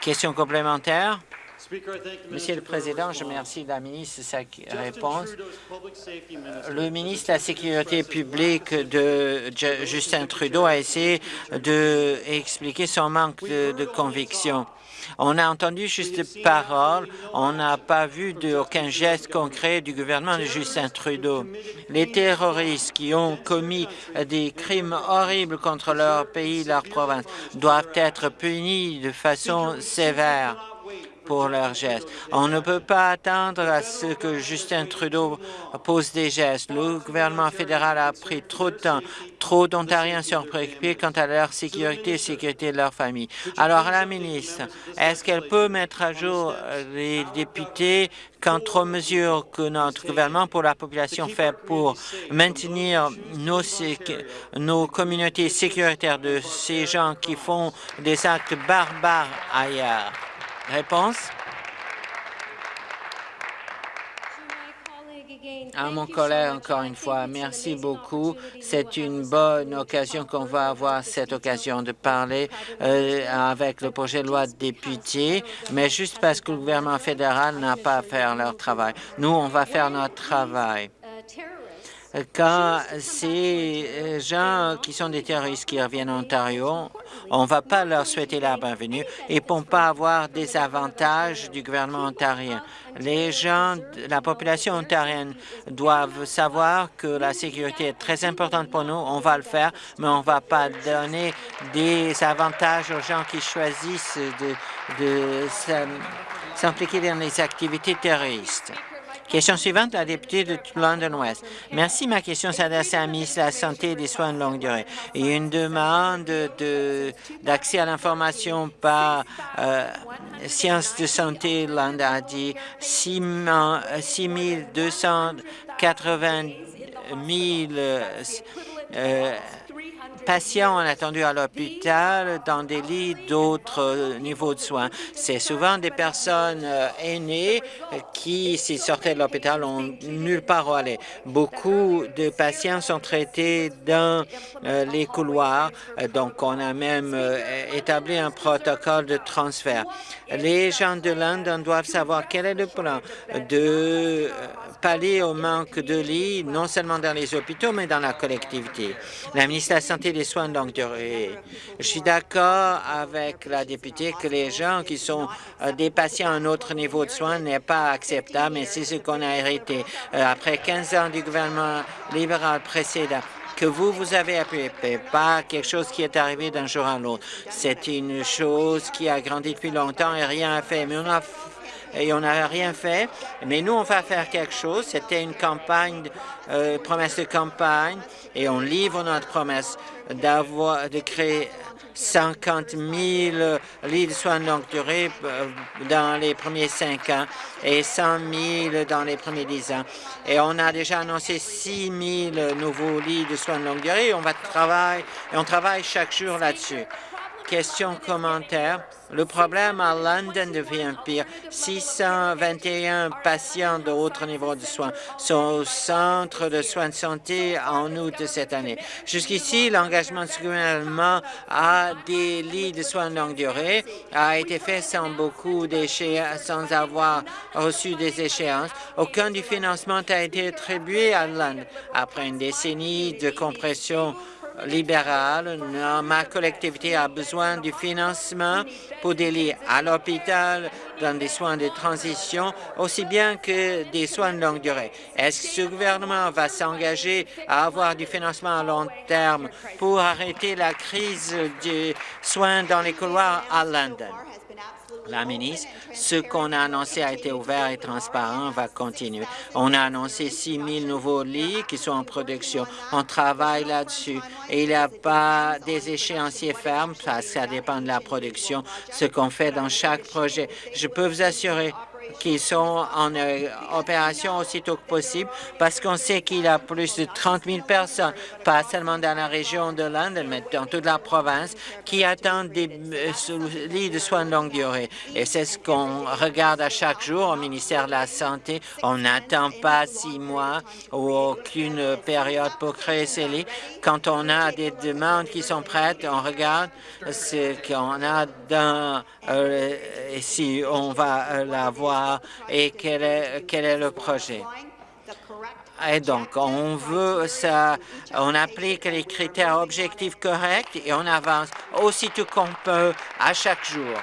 Question complémentaire? Monsieur le Président, je remercie la ministre de sa réponse. Le ministre de la Sécurité publique de Justin Trudeau a essayé d'expliquer son manque de conviction. On a entendu juste des paroles, on n'a pas vu aucun geste concret du gouvernement de Justin Trudeau. Les terroristes qui ont commis des crimes horribles contre leur pays, leur province, doivent être punis de façon sévère pour leurs gestes. On ne peut pas attendre à ce que Justin Trudeau pose des gestes. Le gouvernement fédéral a pris trop de temps. Trop d'Ontariens sont préoccupés quant à leur sécurité et sécurité de leur famille. Alors, la ministre, est-ce qu'elle peut mettre à jour les députés quant aux mesures que notre gouvernement pour la population fait pour maintenir nos, nos communautés sécuritaires de ces gens qui font des actes barbares ailleurs? Réponse? à mon collègue encore une fois. Merci beaucoup. C'est une bonne occasion qu'on va avoir cette occasion de parler euh, avec le projet de loi de député, mais juste parce que le gouvernement fédéral n'a pas à faire leur travail. Nous, on va faire notre travail quand ces gens qui sont des terroristes qui reviennent en Ontario, on ne va pas leur souhaiter la bienvenue et ne vont pas avoir des avantages du gouvernement ontarien. Les gens, la population ontarienne doivent savoir que la sécurité est très importante pour nous. On va le faire, mais on ne va pas donner des avantages aux gens qui choisissent de, de s'impliquer dans les activités terroristes. Question suivante, la députée de London West. Merci. Ma question s'adresse à la ministre de la Santé et des Soins de longue durée. Il y a une demande d'accès à l'information par euh, Sciences de santé. L'Inde a dit 6 280 000 patients ont attendu à l'hôpital dans des lits d'autres euh, niveaux de soins. C'est souvent des personnes euh, aînées qui, s'ils sortaient de l'hôpital, ont nulle part où aller. Beaucoup de patients sont traités dans euh, les couloirs, donc on a même établi un protocole de transfert. Les gens de London doivent savoir quel est le plan de pallier au manque de lits, non seulement dans les hôpitaux, mais dans la collectivité. La ministre de la Santé des Soins de longue durée. Je suis d'accord avec la députée que les gens qui sont euh, des patients à un autre niveau de soins n'est pas acceptable, mais c'est ce qu'on a hérité euh, après 15 ans du gouvernement libéral précédent que vous, vous avez appuyé, pas quelque chose qui est arrivé d'un jour à l'autre. C'est une chose qui a grandi depuis longtemps et rien a fait. Mais on a et on n'a rien fait. Mais nous, on va faire quelque chose. C'était une campagne, euh, promesse de campagne, et on livre notre promesse d'avoir de créer 50 000 lits de soins de longue durée euh, dans les premiers cinq ans et 100 000 dans les premiers dix ans. Et on a déjà annoncé 6 000 nouveaux lits de soins de longue durée. On va travailler et on travaille chaque jour là-dessus. Question commentaire. Le problème à London devient pire. 621 patients de haut niveau de soins sont au centre de soins de santé en août de cette année. Jusqu'ici, l'engagement du gouvernement à des lits de soins de longue durée a été fait sans beaucoup d'échéances, sans avoir reçu des échéances. Aucun du financement n'a été attribué à London. Après une décennie de compression libérale, ma collectivité a besoin du financement pour des lits à l'hôpital, dans des soins de transition, aussi bien que des soins de longue durée. Est-ce que ce gouvernement va s'engager à avoir du financement à long terme pour arrêter la crise des soins dans les couloirs à London? La ministre. Ce qu'on a annoncé a été ouvert et transparent, va continuer. On a annoncé 6 000 nouveaux lits qui sont en production. On travaille là-dessus. Et il n'y a pas des échéanciers fermes, parce que ça dépend de la production, ce qu'on fait dans chaque projet. Je peux vous assurer qui sont en euh, opération aussitôt que possible parce qu'on sait qu'il y a plus de 30 000 personnes, pas seulement dans la région de London, mais dans toute la province, qui attendent des euh, lits de soins de longue durée. Et c'est ce qu'on regarde à chaque jour au ministère de la Santé. On n'attend pas six mois ou aucune période pour créer ces lits. Quand on a des demandes qui sont prêtes, on regarde ce qu'on a dans... Euh, si on va et quel est, quel est le projet. Et donc, on veut ça, on applique les critères objectifs corrects et on avance aussitôt qu'on peut à chaque jour.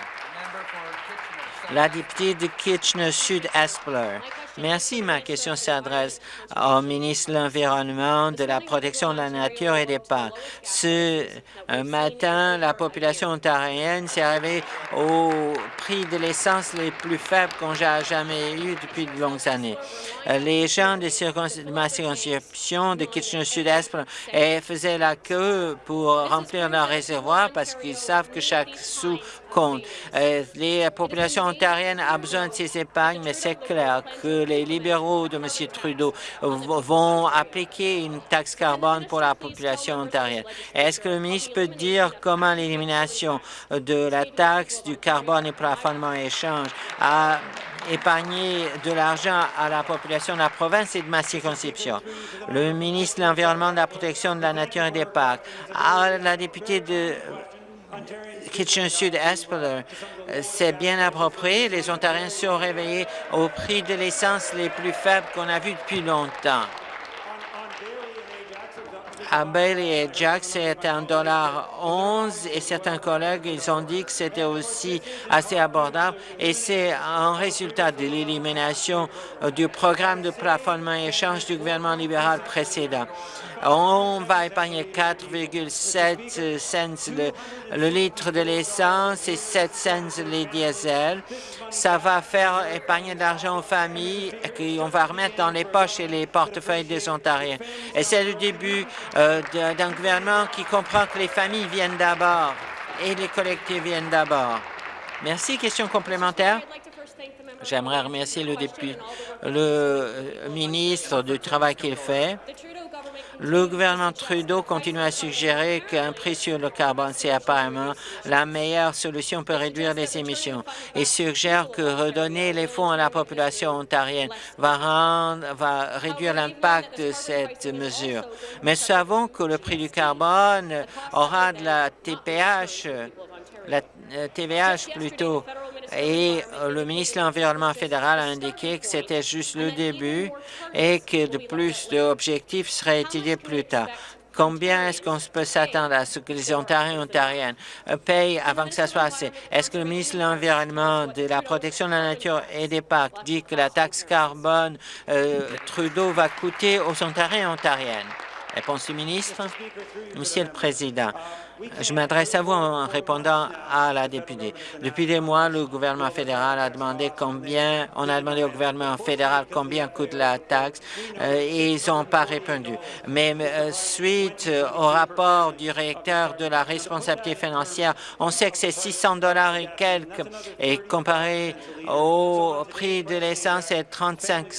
La députée de Kitchener-Sud-Espler. Merci. Ma question s'adresse au ministre de l'Environnement, de la protection de la nature et des parcs. Ce euh, matin, la population ontarienne s'est arrivée au prix de l'essence les plus faibles qu'on ait jamais eu depuis de longues années. Euh, les gens de, ma circonscription de Kitchener-Sud-Est faisaient la queue pour remplir leur réservoir parce qu'ils savent que chaque sou compte. Euh, les populations ontariennes ont besoin de ces épargnes, mais c'est clair que les libéraux de M. Trudeau vont appliquer une taxe carbone pour la population ontarienne. Est-ce que le ministre peut dire comment l'élimination de la taxe du carbone et plafonnement échange a épargner de l'argent à la population de la province et de ma circonscription? Le ministre de l'Environnement, de la Protection de la Nature et des Parcs, à la députée de Kitchener-Sud Espeler, c'est bien approprié. Les Ontariens sont réveillés au prix de l'essence les plus faibles qu'on a vu depuis longtemps à Bailey et Jack, c'est un dollar 11 et certains collègues, ils ont dit que c'était aussi assez abordable et c'est un résultat de l'élimination euh, du programme de plafonnement et échange du gouvernement libéral précédent. On va épargner 4,7 cents le, litre de l'essence et 7 cents les diesels. Ça va faire épargner de l'argent aux familles qu'on va remettre dans les poches et les portefeuilles des Ontariens. Et c'est le début euh, d'un gouvernement qui comprend que les familles viennent d'abord et les collectifs viennent d'abord. Merci. Question complémentaire? J'aimerais remercier le, le euh, ministre du travail qu'il fait. Le gouvernement Trudeau continue à suggérer qu'un prix sur le carbone, c'est apparemment la meilleure solution pour réduire les émissions et suggère que redonner les fonds à la population ontarienne va, rendre, va réduire l'impact de cette mesure. Mais savons que le prix du carbone aura de la TPH, la TVH plutôt, et euh, le ministre de l'Environnement fédéral a indiqué que c'était juste le début et que de plus d'objectifs seraient étudiés plus tard. Combien est-ce qu'on peut s'attendre à ce que les Ontariens et Ontariennes euh, payent avant que ça soit assez? Est-ce que le ministre de l'Environnement, de la Protection de la Nature et des Parcs dit que la taxe carbone euh, Trudeau va coûter aux Ontariens et Ontariennes? Réponse du ministre. Monsieur le Président, je m'adresse à vous en répondant à la députée. Depuis des mois, le gouvernement fédéral a demandé combien, on a demandé au gouvernement fédéral combien coûte la taxe euh, et ils n'ont pas répondu. Mais euh, suite au rapport du directeur de la responsabilité financière, on sait que c'est 600 dollars et quelques et comparé au prix de l'essence, c'est 35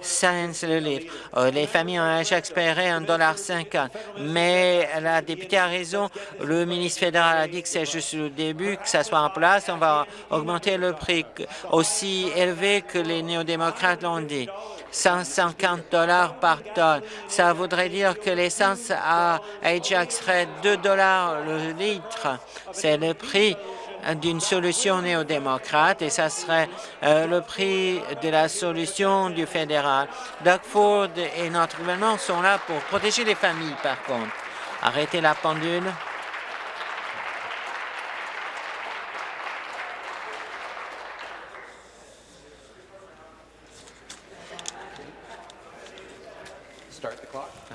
cents le litre. Euh, les familles ont déjà espéré 1,50 mais la députée a raison le ministre fédéral a dit que c'est juste le début, que ça soit en place. On va augmenter le prix aussi élevé que les néo-démocrates l'ont dit. 150 dollars par tonne. Ça voudrait dire que l'essence à Ajax serait 2 dollars le litre. C'est le prix d'une solution néo-démocrate et ça serait euh, le prix de la solution du fédéral. Doug Ford et notre gouvernement sont là pour protéger les familles, par contre. Arrêtez la pendule.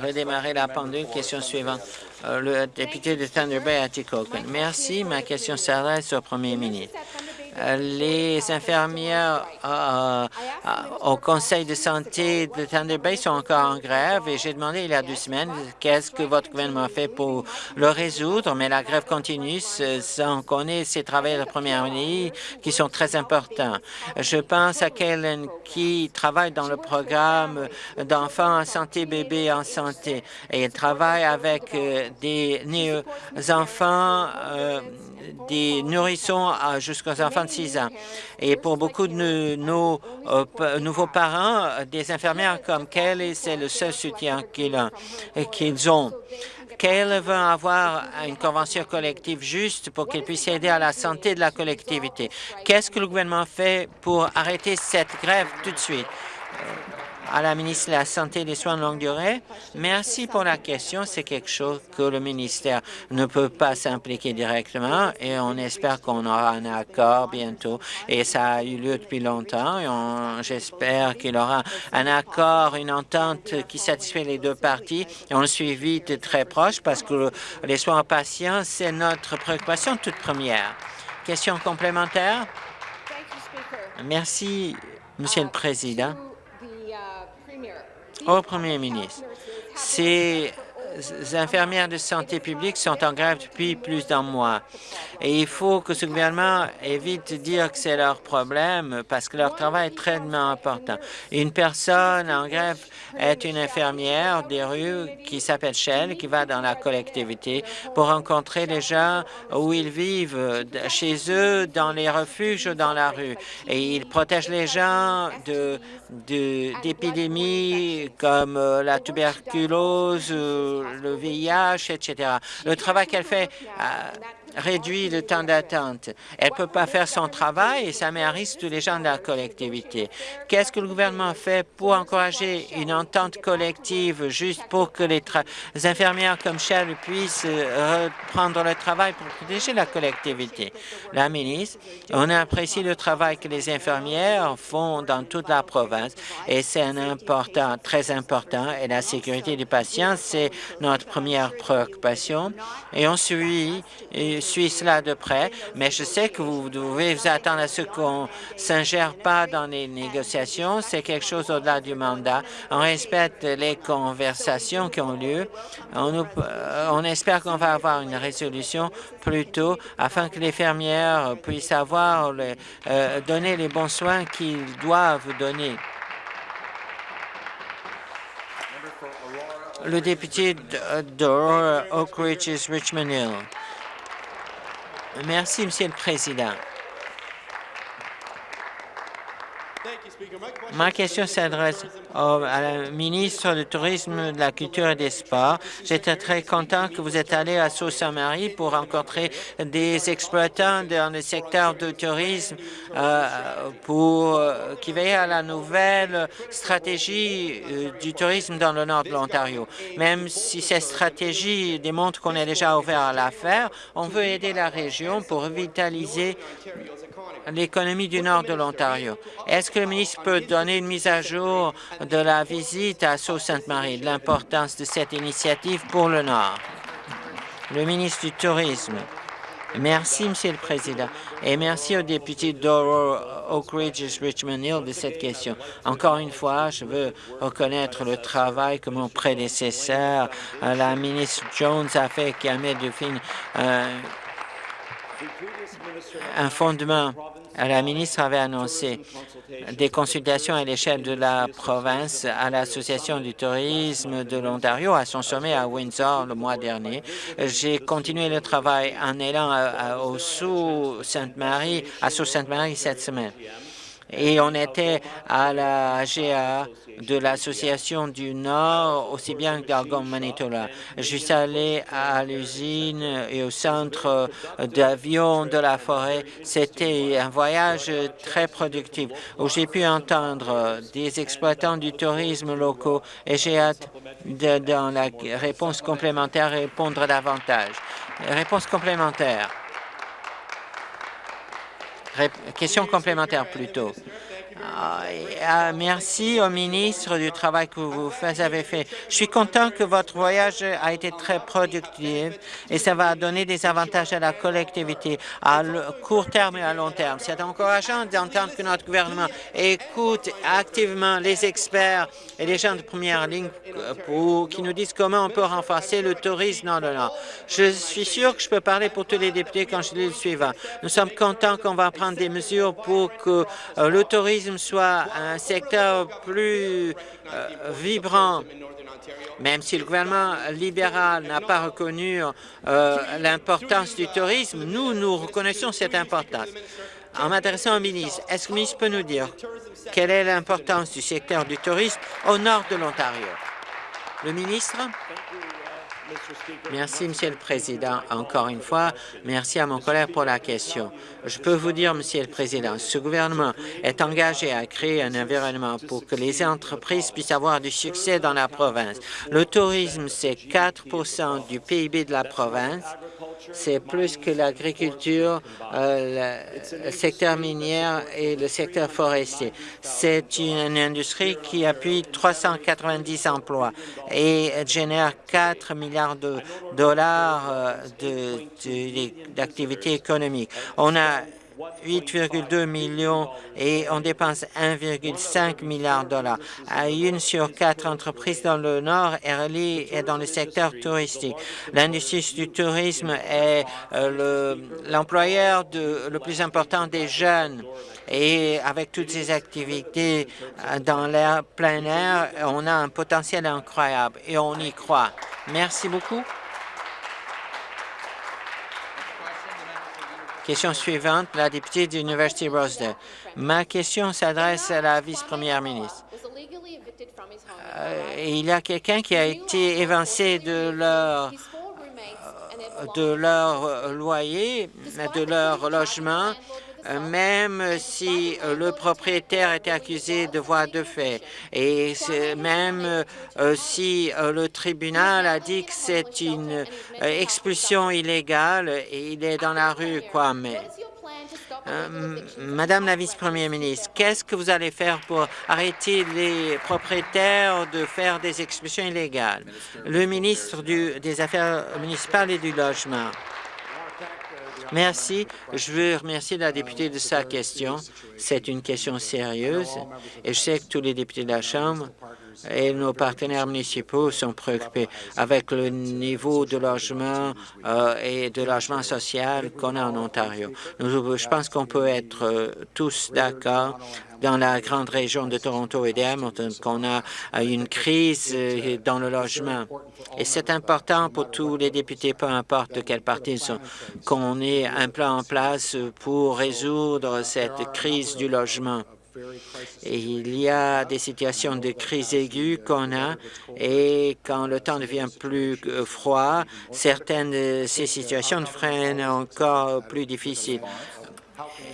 Redémarrer la pendule. Question suivante. Euh, le député de Thunder Bay, Atikokan. Merci. Ma question s'adresse au premier ministre. Euh, les infirmières euh, euh, au Conseil de santé de Thunder Bay sont encore en grève et j'ai demandé il y a deux semaines qu'est-ce que votre gouvernement fait pour le résoudre, mais la grève continue. On connaît ces travailleurs de première ligne qui sont très importants. Je pense à Kellen qui travaille dans le programme d'enfants en santé, bébés en santé, et elle travaille avec des enfants, des nourrissons jusqu'aux enfants 26 ans. Et pour beaucoup de nos euh, nouveaux parents, des infirmières comme Kelly, c'est le seul soutien qu'ils ont. Qu'elle veut avoir une convention collective juste pour qu'elle puisse aider à la santé de la collectivité. Qu'est-ce que le gouvernement fait pour arrêter cette grève tout de suite? À la ministre de la Santé et des Soins de longue durée. Merci pour la question. C'est quelque chose que le ministère ne peut pas s'impliquer directement et on espère qu'on aura un accord bientôt. Et ça a eu lieu depuis longtemps et j'espère qu'il aura un accord, une entente qui satisfait les deux parties. On le suit de très proche parce que les soins aux patients, c'est notre préoccupation toute première. Question complémentaire? Merci, Monsieur le Président au premier ministre. C'est infirmières de santé publique sont en grève depuis plus d'un mois. Et il faut que ce gouvernement évite de dire que c'est leur problème parce que leur travail est très important. Une personne en grève est une infirmière des rues qui s'appelle Shell, qui va dans la collectivité pour rencontrer les gens où ils vivent, chez eux, dans les refuges ou dans la rue. Et il protège les gens d'épidémies de, comme euh, la tuberculose, le VIH, etc. Le travail qu'elle fait euh, réduit le temps d'attente. Elle ne peut pas faire son travail et ça met à risque tous les gens de la collectivité. Qu'est-ce que le gouvernement fait pour encourager une entente collective juste pour que les, infirmières comme Shell puissent euh, reprendre le travail pour protéger la collectivité? La ministre, on apprécie le travail que les infirmières font dans toute la province et c'est un important, très important et la sécurité des patients, c'est notre première préoccupation et on suit suis cela de près, mais je sais que vous devez vous attendre à ce qu'on ne s'ingère pas dans les négociations. C'est quelque chose au-delà du mandat. On respecte les conversations qui ont lieu. On, euh, espère qu'on va avoir une résolution plus tôt afin que les fermières puissent avoir euh, donner les bons soins qu'ils doivent donner. Le député d'Aurora Oak Ridges, Richmond Hill. Merci, Monsieur le Président. Ma question s'adresse à la ministre du Tourisme, de la Culture et des Sports. J'étais très content que vous êtes allé à Sault-Saint-Marie pour rencontrer des exploitants dans le secteur du tourisme euh, pour euh, qui veillent à la nouvelle stratégie euh, du tourisme dans le nord de l'Ontario. Même si cette stratégie démontre qu'on est déjà ouvert à l'affaire, on veut aider la région pour revitaliser l'économie du nord de l'Ontario. Est-ce que le ministre peut donner une mise à jour de la visite à Sault-Sainte-Marie, de l'importance de cette initiative pour le Nord? Le ministre du Tourisme. Merci, Monsieur le Président, et merci au député d'Oro Oak Ridge Richmond Hill de cette question. Encore une fois, je veux reconnaître le travail que mon prédécesseur, euh, la ministre Jones, a fait, qui a mis de fin un fondement. La ministre avait annoncé des consultations à l'échelle de la province à l'Association du tourisme de l'Ontario à son sommet à Windsor le mois dernier. J'ai continué le travail en allant au sous Sainte-Marie, à Sault Sainte-Marie cette semaine et on était à la GA de l'Association du Nord, aussi bien que d'Algon, Manitoba. Je suis allé à l'usine et au centre d'avion de la forêt. C'était un voyage très productif où j'ai pu entendre des exploitants du tourisme locaux et j'ai hâte de, dans la réponse complémentaire répondre davantage. Réponse complémentaire. Question complémentaire plutôt. Ah, ah, merci au ministre du travail que vous avez fait. Je suis content que votre voyage a été très productif et ça va donner des avantages à la collectivité à court terme et à long terme. C'est encourageant d'entendre que notre gouvernement écoute activement les experts et les gens de première ligne pour, qui nous disent comment on peut renforcer le tourisme dans le Nord. Je suis sûr que je peux parler pour tous les députés quand je dis le suivant. Nous sommes contents qu'on va prendre des mesures pour que euh, le tourisme soit un secteur plus euh, vibrant, même si le gouvernement libéral n'a pas reconnu euh, l'importance du tourisme, nous, nous reconnaissons cette importance. En m'adressant au ministre, est-ce que le ministre peut nous dire quelle est l'importance du secteur du tourisme au nord de l'Ontario? Le ministre? Merci, Monsieur le Président. Encore une fois, merci à mon collègue pour la question. Je peux vous dire, Monsieur le Président, ce gouvernement est engagé à créer un environnement pour que les entreprises puissent avoir du succès dans la province. Le tourisme, c'est 4% du PIB de la province c'est plus que l'agriculture, euh, le secteur minier et le secteur forestier. C'est une industrie qui appuie 390 emplois et génère 4 milliards de dollars euh, d'activité économique. On a 8,2 millions et on dépense 1,5 milliard de dollars. Une sur quatre entreprises dans le Nord, est dans le secteur touristique. L'industrie du tourisme est euh, l'employeur le plus important des jeunes et avec toutes ces activités euh, dans l'air plein air, on a un potentiel incroyable et on y croit. Merci beaucoup. Question suivante, la députée de l'Université Rosedale. Ma question s'adresse à la vice-première ministre. Euh, il y a quelqu'un qui a été évincé de leur de leur loyer, de leur logement, euh, même si euh, le propriétaire était accusé de voie de fait et même euh, si le tribunal a dit que c'est une expulsion illégale il est dans la rue, quoi, mais Madame la vice-première ministre, qu'est-ce que vous allez faire pour arrêter les propriétaires de faire des expulsions illégales? Le ministre des Affaires municipales et du Logement. Merci. Je veux remercier la députée de sa question. C'est une question sérieuse et je sais que tous les députés de la Chambre et nos partenaires municipaux sont préoccupés avec le niveau de logement euh, et de logement social qu'on a en Ontario. je pense qu'on peut être euh, tous d'accord dans la grande région de Toronto et d'Hamilton qu'on a une crise euh, dans le logement. Et c'est important pour tous les députés, peu importe de quel parti ils sont, qu'on ait un plan en place pour résoudre cette crise du logement. Il y a des situations de crise aiguë qu'on a et quand le temps devient plus euh, froid, certaines de ces situations deviennent encore plus difficiles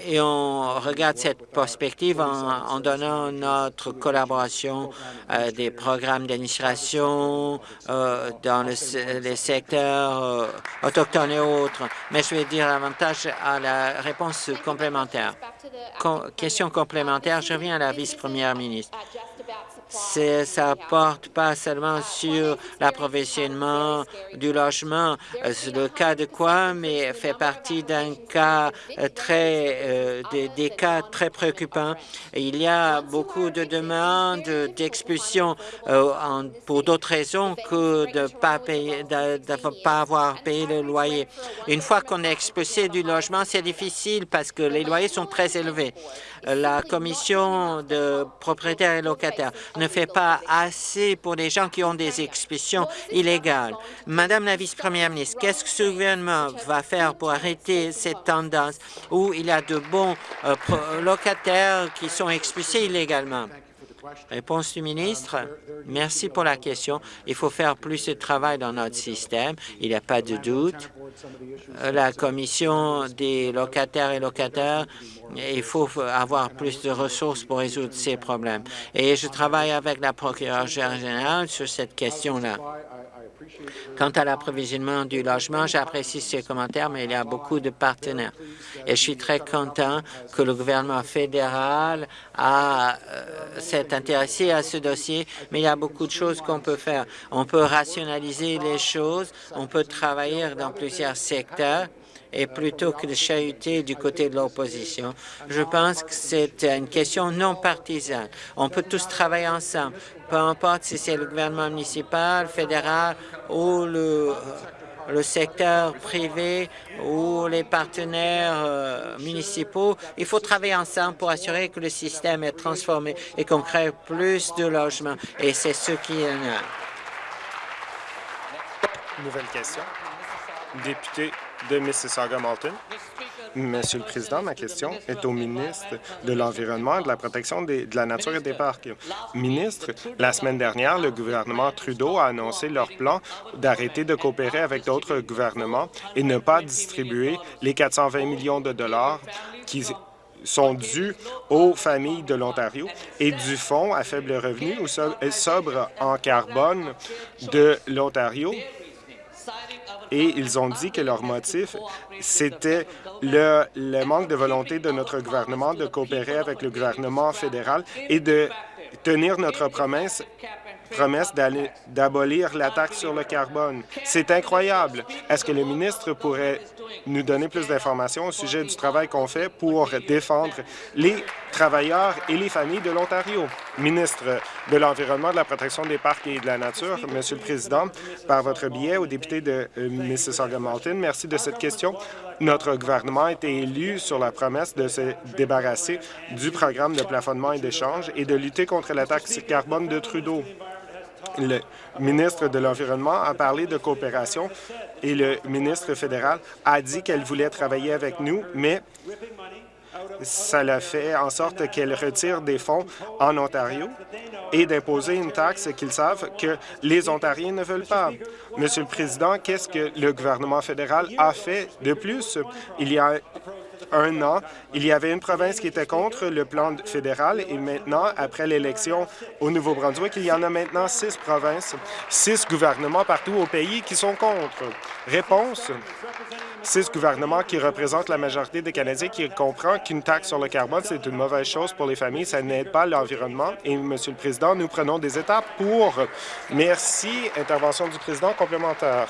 et on regarde cette perspective en, donnant notre collaboration à des programmes d'administration euh, dans les secteurs euh, autochtones et autres. Mais je vais dire davantage à la réponse complémentaire. question complémentaire, je reviens à la vice-première ministre ça porte pas seulement sur l'approvisionnement du logement. C'est le cas de quoi, mais fait partie d'un cas très, euh, des, cas très préoccupants. Il y a beaucoup de demandes d'expulsion euh, pour d'autres raisons que de pas payer, de, pas avoir payé le loyer. Une fois qu'on est expulsé du logement, c'est difficile parce que les loyers sont très élevés la commission de propriétaires et locataires ne fait pas assez pour les gens qui ont des expulsions illégales. Madame la vice-première ministre, qu'est-ce que ce gouvernement va faire pour arrêter cette tendance où il y a de bons euh, locataires qui sont expulsés illégalement? Réponse du ministre. Merci pour la question. Il faut faire plus de travail dans notre système. Il n'y a pas de doute. La commission des locataires et locataires il faut avoir plus de ressources pour résoudre ces problèmes. Et je travaille avec la procureure générale sur cette question-là. Quant à l'approvisionnement du logement, j'apprécie ces commentaires, mais il y a beaucoup de partenaires. Et je suis très content que le gouvernement fédéral euh, s'est intéressé à ce dossier, mais il y a beaucoup de choses qu'on peut faire. On peut rationaliser les choses, on peut travailler dans plusieurs secteurs et plutôt que de chahuter du côté de l'opposition. Je pense que c'est une question non partisane. On peut tous travailler ensemble, peu importe si c'est le gouvernement municipal, fédéral ou le, le secteur privé ou les partenaires euh, municipaux. Il faut travailler ensemble pour assurer que le système est transformé et qu'on crée plus de logements. Et c'est ce qui est a. Nouvelle question. Député de Mississauga-Malton. Monsieur le Président, ma question est au ministre de l'Environnement et de la protection de la nature et des parcs. Ministre, la semaine dernière, le gouvernement Trudeau a annoncé leur plan d'arrêter de coopérer avec d'autres gouvernements et ne pas distribuer les 420 millions de dollars qui sont dus aux familles de l'Ontario et du Fonds à faible revenu ou sobre en carbone de l'Ontario et ils ont dit que leur motif, c'était le, le, manque de volonté de notre gouvernement de coopérer avec le gouvernement fédéral et de tenir notre promesse promesse d'abolir la taxe sur le carbone. C'est incroyable. Est-ce que le ministre pourrait nous donner plus d'informations au sujet du travail qu'on fait pour défendre les travailleurs et les familles de l'Ontario? Ministre de l'Environnement, de la protection des parcs et de la nature, Monsieur le Président, par votre biais au député de euh, Mississauga-Malton, merci de cette question. Notre gouvernement a été élu sur la promesse de se débarrasser du programme de plafonnement et d'échange et de lutter contre la taxe carbone de Trudeau. Le ministre de l'Environnement a parlé de coopération et le ministre fédéral a dit qu'elle voulait travailler avec nous, mais ça l'a fait en sorte qu'elle retire des fonds en Ontario et d'imposer une taxe qu'ils savent que les Ontariens ne veulent pas. Monsieur le Président, qu'est-ce que le gouvernement fédéral a fait de plus? Il y a un an, il y avait une province qui était contre le plan fédéral et maintenant, après l'élection au Nouveau-Brunswick, il y en a maintenant six provinces, six gouvernements partout au pays qui sont contre. Réponse, six gouvernements qui représentent la majorité des Canadiens qui comprennent qu'une taxe sur le carbone, c'est une mauvaise chose pour les familles, ça n'aide pas l'environnement. Et, Monsieur le Président, nous prenons des étapes pour. Merci. Intervention du Président complémentaire.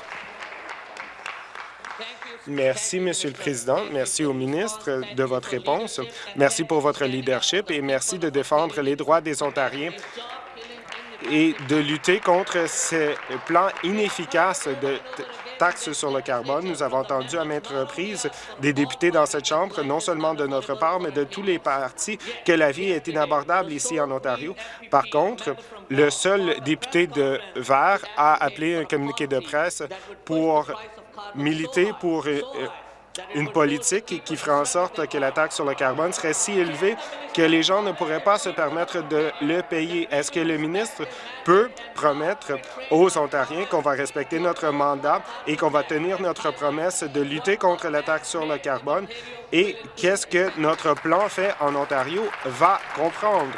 Merci, Monsieur le Président. Merci au ministre de votre réponse. Merci pour votre leadership et merci de défendre les droits des Ontariens et de lutter contre ces plans inefficaces de taxes sur le carbone. Nous avons entendu à maintes reprises des députés dans cette Chambre, non seulement de notre part, mais de tous les partis, que la vie est inabordable ici en Ontario. Par contre, le seul député de Vert a appelé un communiqué de presse pour militer pour euh, une politique qui ferait en sorte que la taxe sur le carbone serait si élevée que les gens ne pourraient pas se permettre de le payer. Est-ce que le ministre peut promettre aux Ontariens qu'on va respecter notre mandat et qu'on va tenir notre promesse de lutter contre la taxe sur le carbone? Et qu'est-ce que notre plan fait en Ontario va comprendre?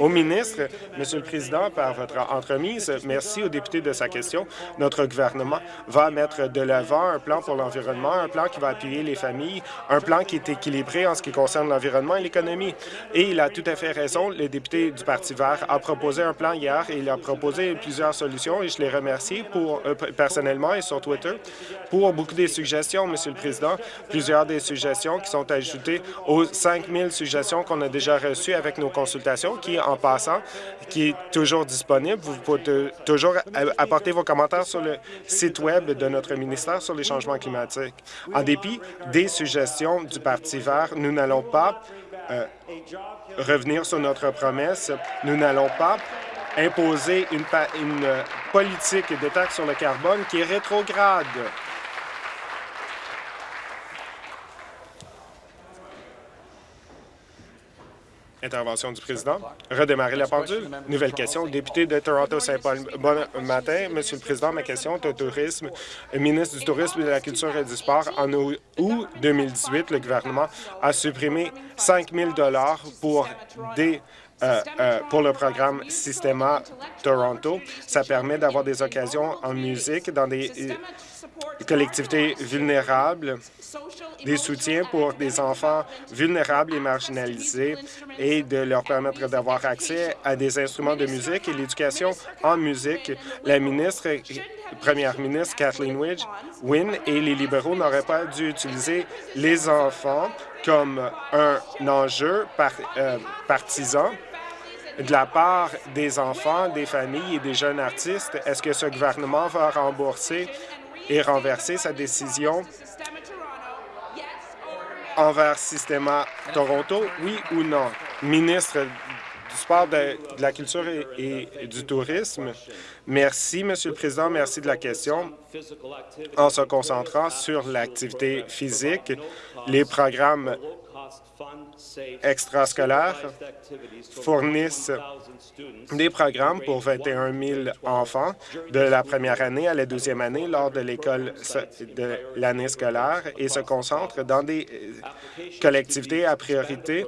Au ministre, Monsieur le Président, par votre entremise, merci aux députés de sa question. Notre gouvernement va mettre de l'avant un plan pour l'environnement, un plan qui va appuyer les familles, un plan qui est équilibré en ce qui concerne l'environnement et l'économie. Et il a tout à fait raison. Le député du Parti vert a proposé un plan hier et il a proposé plusieurs solutions et je les remercie pour, euh, personnellement et sur Twitter pour beaucoup des suggestions, Monsieur le Président. Plusieurs des suggestions qui sont ajoutées aux 5 000 suggestions qu'on a déjà reçues avec nos consultations qui, en passant, qui est toujours disponible. Vous pouvez toujours apporter vos commentaires sur le site Web de notre ministère sur les changements climatiques. En dépit des suggestions du Parti vert, nous n'allons pas euh, revenir sur notre promesse. Nous n'allons pas imposer une, une politique de taxe sur le carbone qui est rétrograde. Intervention du président. Redémarrer la pendule. Nouvelle question. Député de Toronto-Saint-Paul. Bon matin, Monsieur le Président. Ma question est au tourisme. Ministre du Tourisme, de la Culture et du Sport. En août 2018, le gouvernement a supprimé 5 000 pour des euh, euh, pour le programme Systema Toronto. Ça permet d'avoir des occasions en musique dans des collectivités vulnérables, des soutiens pour des enfants vulnérables et marginalisés et de leur permettre d'avoir accès à des instruments de musique et l'éducation en musique. La ministre, première ministre Kathleen Wynne et les libéraux n'auraient pas dû utiliser les enfants comme un enjeu euh, partisan de la part des enfants, des familles et des jeunes artistes. Est-ce que ce gouvernement va rembourser et renverser sa décision envers Systema Toronto, oui ou non? Ministre du Sport, de, la Culture et, du Tourisme, merci, Monsieur le Président, merci de la question. En se concentrant sur l'activité physique, les programmes extrascolaires fournissent des programmes pour 21 000 enfants de la première année à la deuxième année lors de l'école de l'année scolaire et se concentrent dans des euh, collectivités à priorité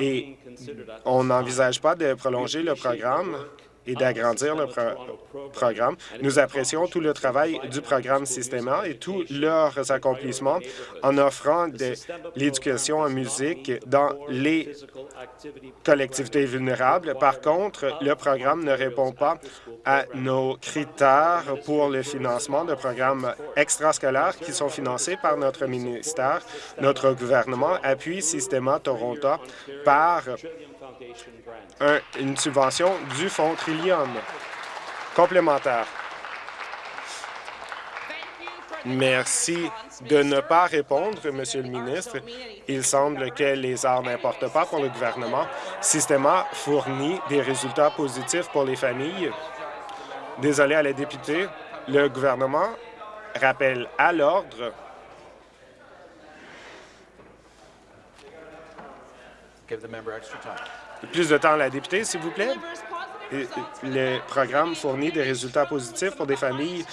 et on n'envisage pas de prolonger le programme et d'agrandir le programme. Nous apprécions tout le travail du programme Systema et tous leurs accomplissements en offrant de l'éducation en musique dans les collectivités vulnérables. Par contre, le programme ne répond pas à nos critères pour le financement de programmes extrascolaires qui sont financés par notre ministère. Notre gouvernement appuie Systema Toronto par une subvention du Fonds Trillium complémentaire. Merci de ne pas répondre, Monsieur le ministre. Il semble que les arts n'importent pas pour le gouvernement. Systema fournit des résultats positifs pour les familles. Désolé à la députée, le gouvernement rappelle à l'ordre Plus de temps à la députée, s'il vous plaît. Le programme fournit des résultats positifs pour des familles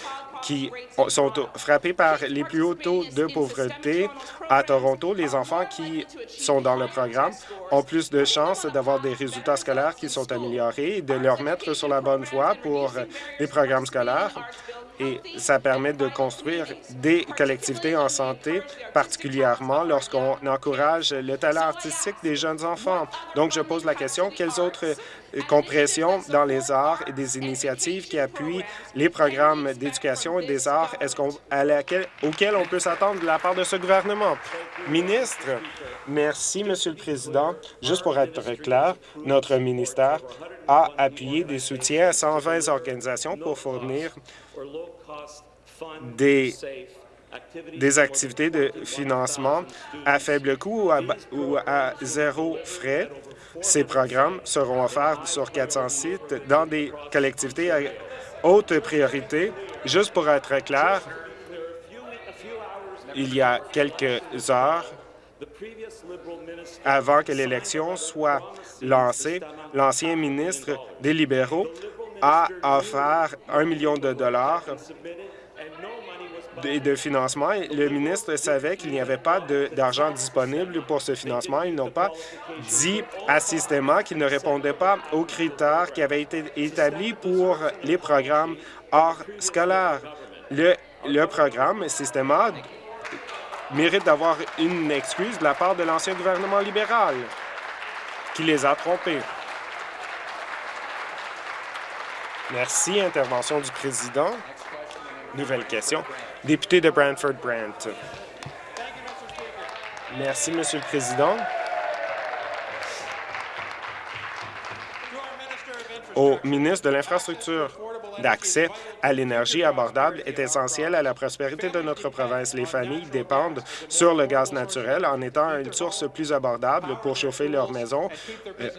qui sont frappés par les plus hauts taux de pauvreté à Toronto. Les enfants qui sont dans le programme ont plus de chances d'avoir des résultats scolaires qui sont améliorés et de leur mettre sur la bonne voie pour les programmes scolaires et ça permet de construire des collectivités en santé, particulièrement lorsqu'on encourage le talent artistique des jeunes enfants. Donc, je pose la question, quelles autres euh, compressions dans les arts et des initiatives qui appuient les programmes d'éducation et des arts est-ce auxquels on peut s'attendre de la part de ce gouvernement? Ministre, merci, Monsieur le Président. Juste pour être clair, notre ministère a appuyé des soutiens à 120 organisations pour fournir des, des activités de financement à faible coût ou à, zéro frais. Ces programmes seront offerts sur 400 sites dans des collectivités à haute priorité. Juste pour être clair, il y a quelques heures, avant que l'élection soit lancée, l'ancien ministre des libéraux a offert un million de dollars de, financement. Le ministre savait qu'il n'y avait pas d'argent disponible pour ce financement. Ils n'ont pas dit à Systema qu'il ne répondait pas aux critères qui avaient été établis pour les programmes hors scolaires. Le, le programme Systema mérite d'avoir une excuse de la part de l'ancien gouvernement libéral qui les a trompés. Merci. Intervention du président. Nouvelle question. Député de Brantford-Brant. Merci, Monsieur le Président. Au ministre de l'Infrastructure, d'accès à l'énergie abordable est essentiel à la prospérité de notre province. Les familles dépendent sur le gaz naturel en étant une source plus abordable pour chauffer leur maison euh,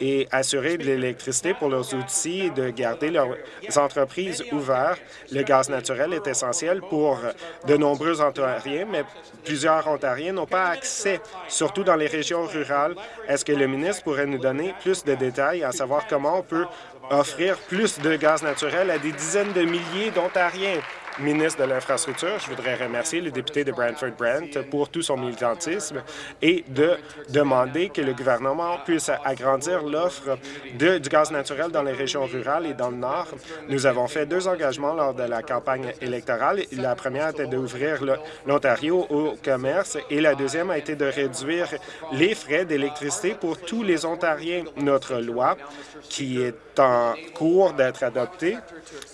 et assurer de l'électricité pour leurs outils et de garder leurs entreprises ouvertes. Le gaz naturel est essentiel pour de nombreux Ontariens, mais plusieurs Ontariens n'ont pas accès, surtout dans les régions rurales. Est-ce que le ministre pourrait nous donner plus de détails à savoir comment on peut offrir plus de gaz naturel à des dizaines de milliers d'Ontariens ministre de l'Infrastructure, je voudrais remercier le député de Brantford-Brent pour tout son militantisme et de demander que le gouvernement puisse agrandir l'offre du gaz naturel dans les régions rurales et dans le Nord. Nous avons fait deux engagements lors de la campagne électorale. La première était d'ouvrir l'Ontario au commerce et la deuxième a été de réduire les frais d'électricité pour tous les Ontariens. Notre loi, qui est en cours d'être adoptée,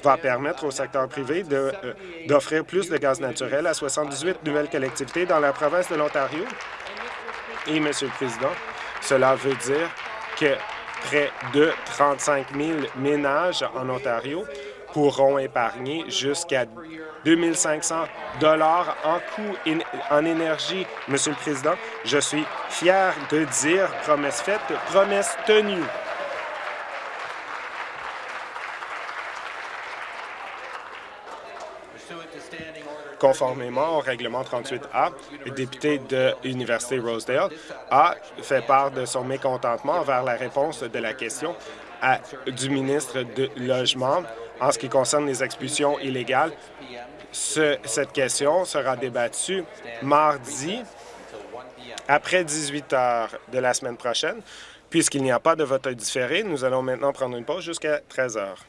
va permettre au secteur privé de d'offrir plus de gaz naturel à 78 nouvelles collectivités dans la province de l'Ontario. Et, Monsieur le Président, cela veut dire que près de 35 000 ménages en Ontario pourront épargner jusqu'à 2 500 en coût en énergie. Monsieur le Président, je suis fier de dire promesse faite, promesse tenue. Conformément au règlement 38A, le député de l'Université Rosedale a fait part de son mécontentement envers la réponse de la question du ministre du Logement en ce qui concerne les expulsions illégales. cette question sera débattue mardi après 18 heures de la semaine prochaine, Puisqu'il n'y a pas de vote différé, nous allons maintenant prendre une pause jusqu'à 13 heures.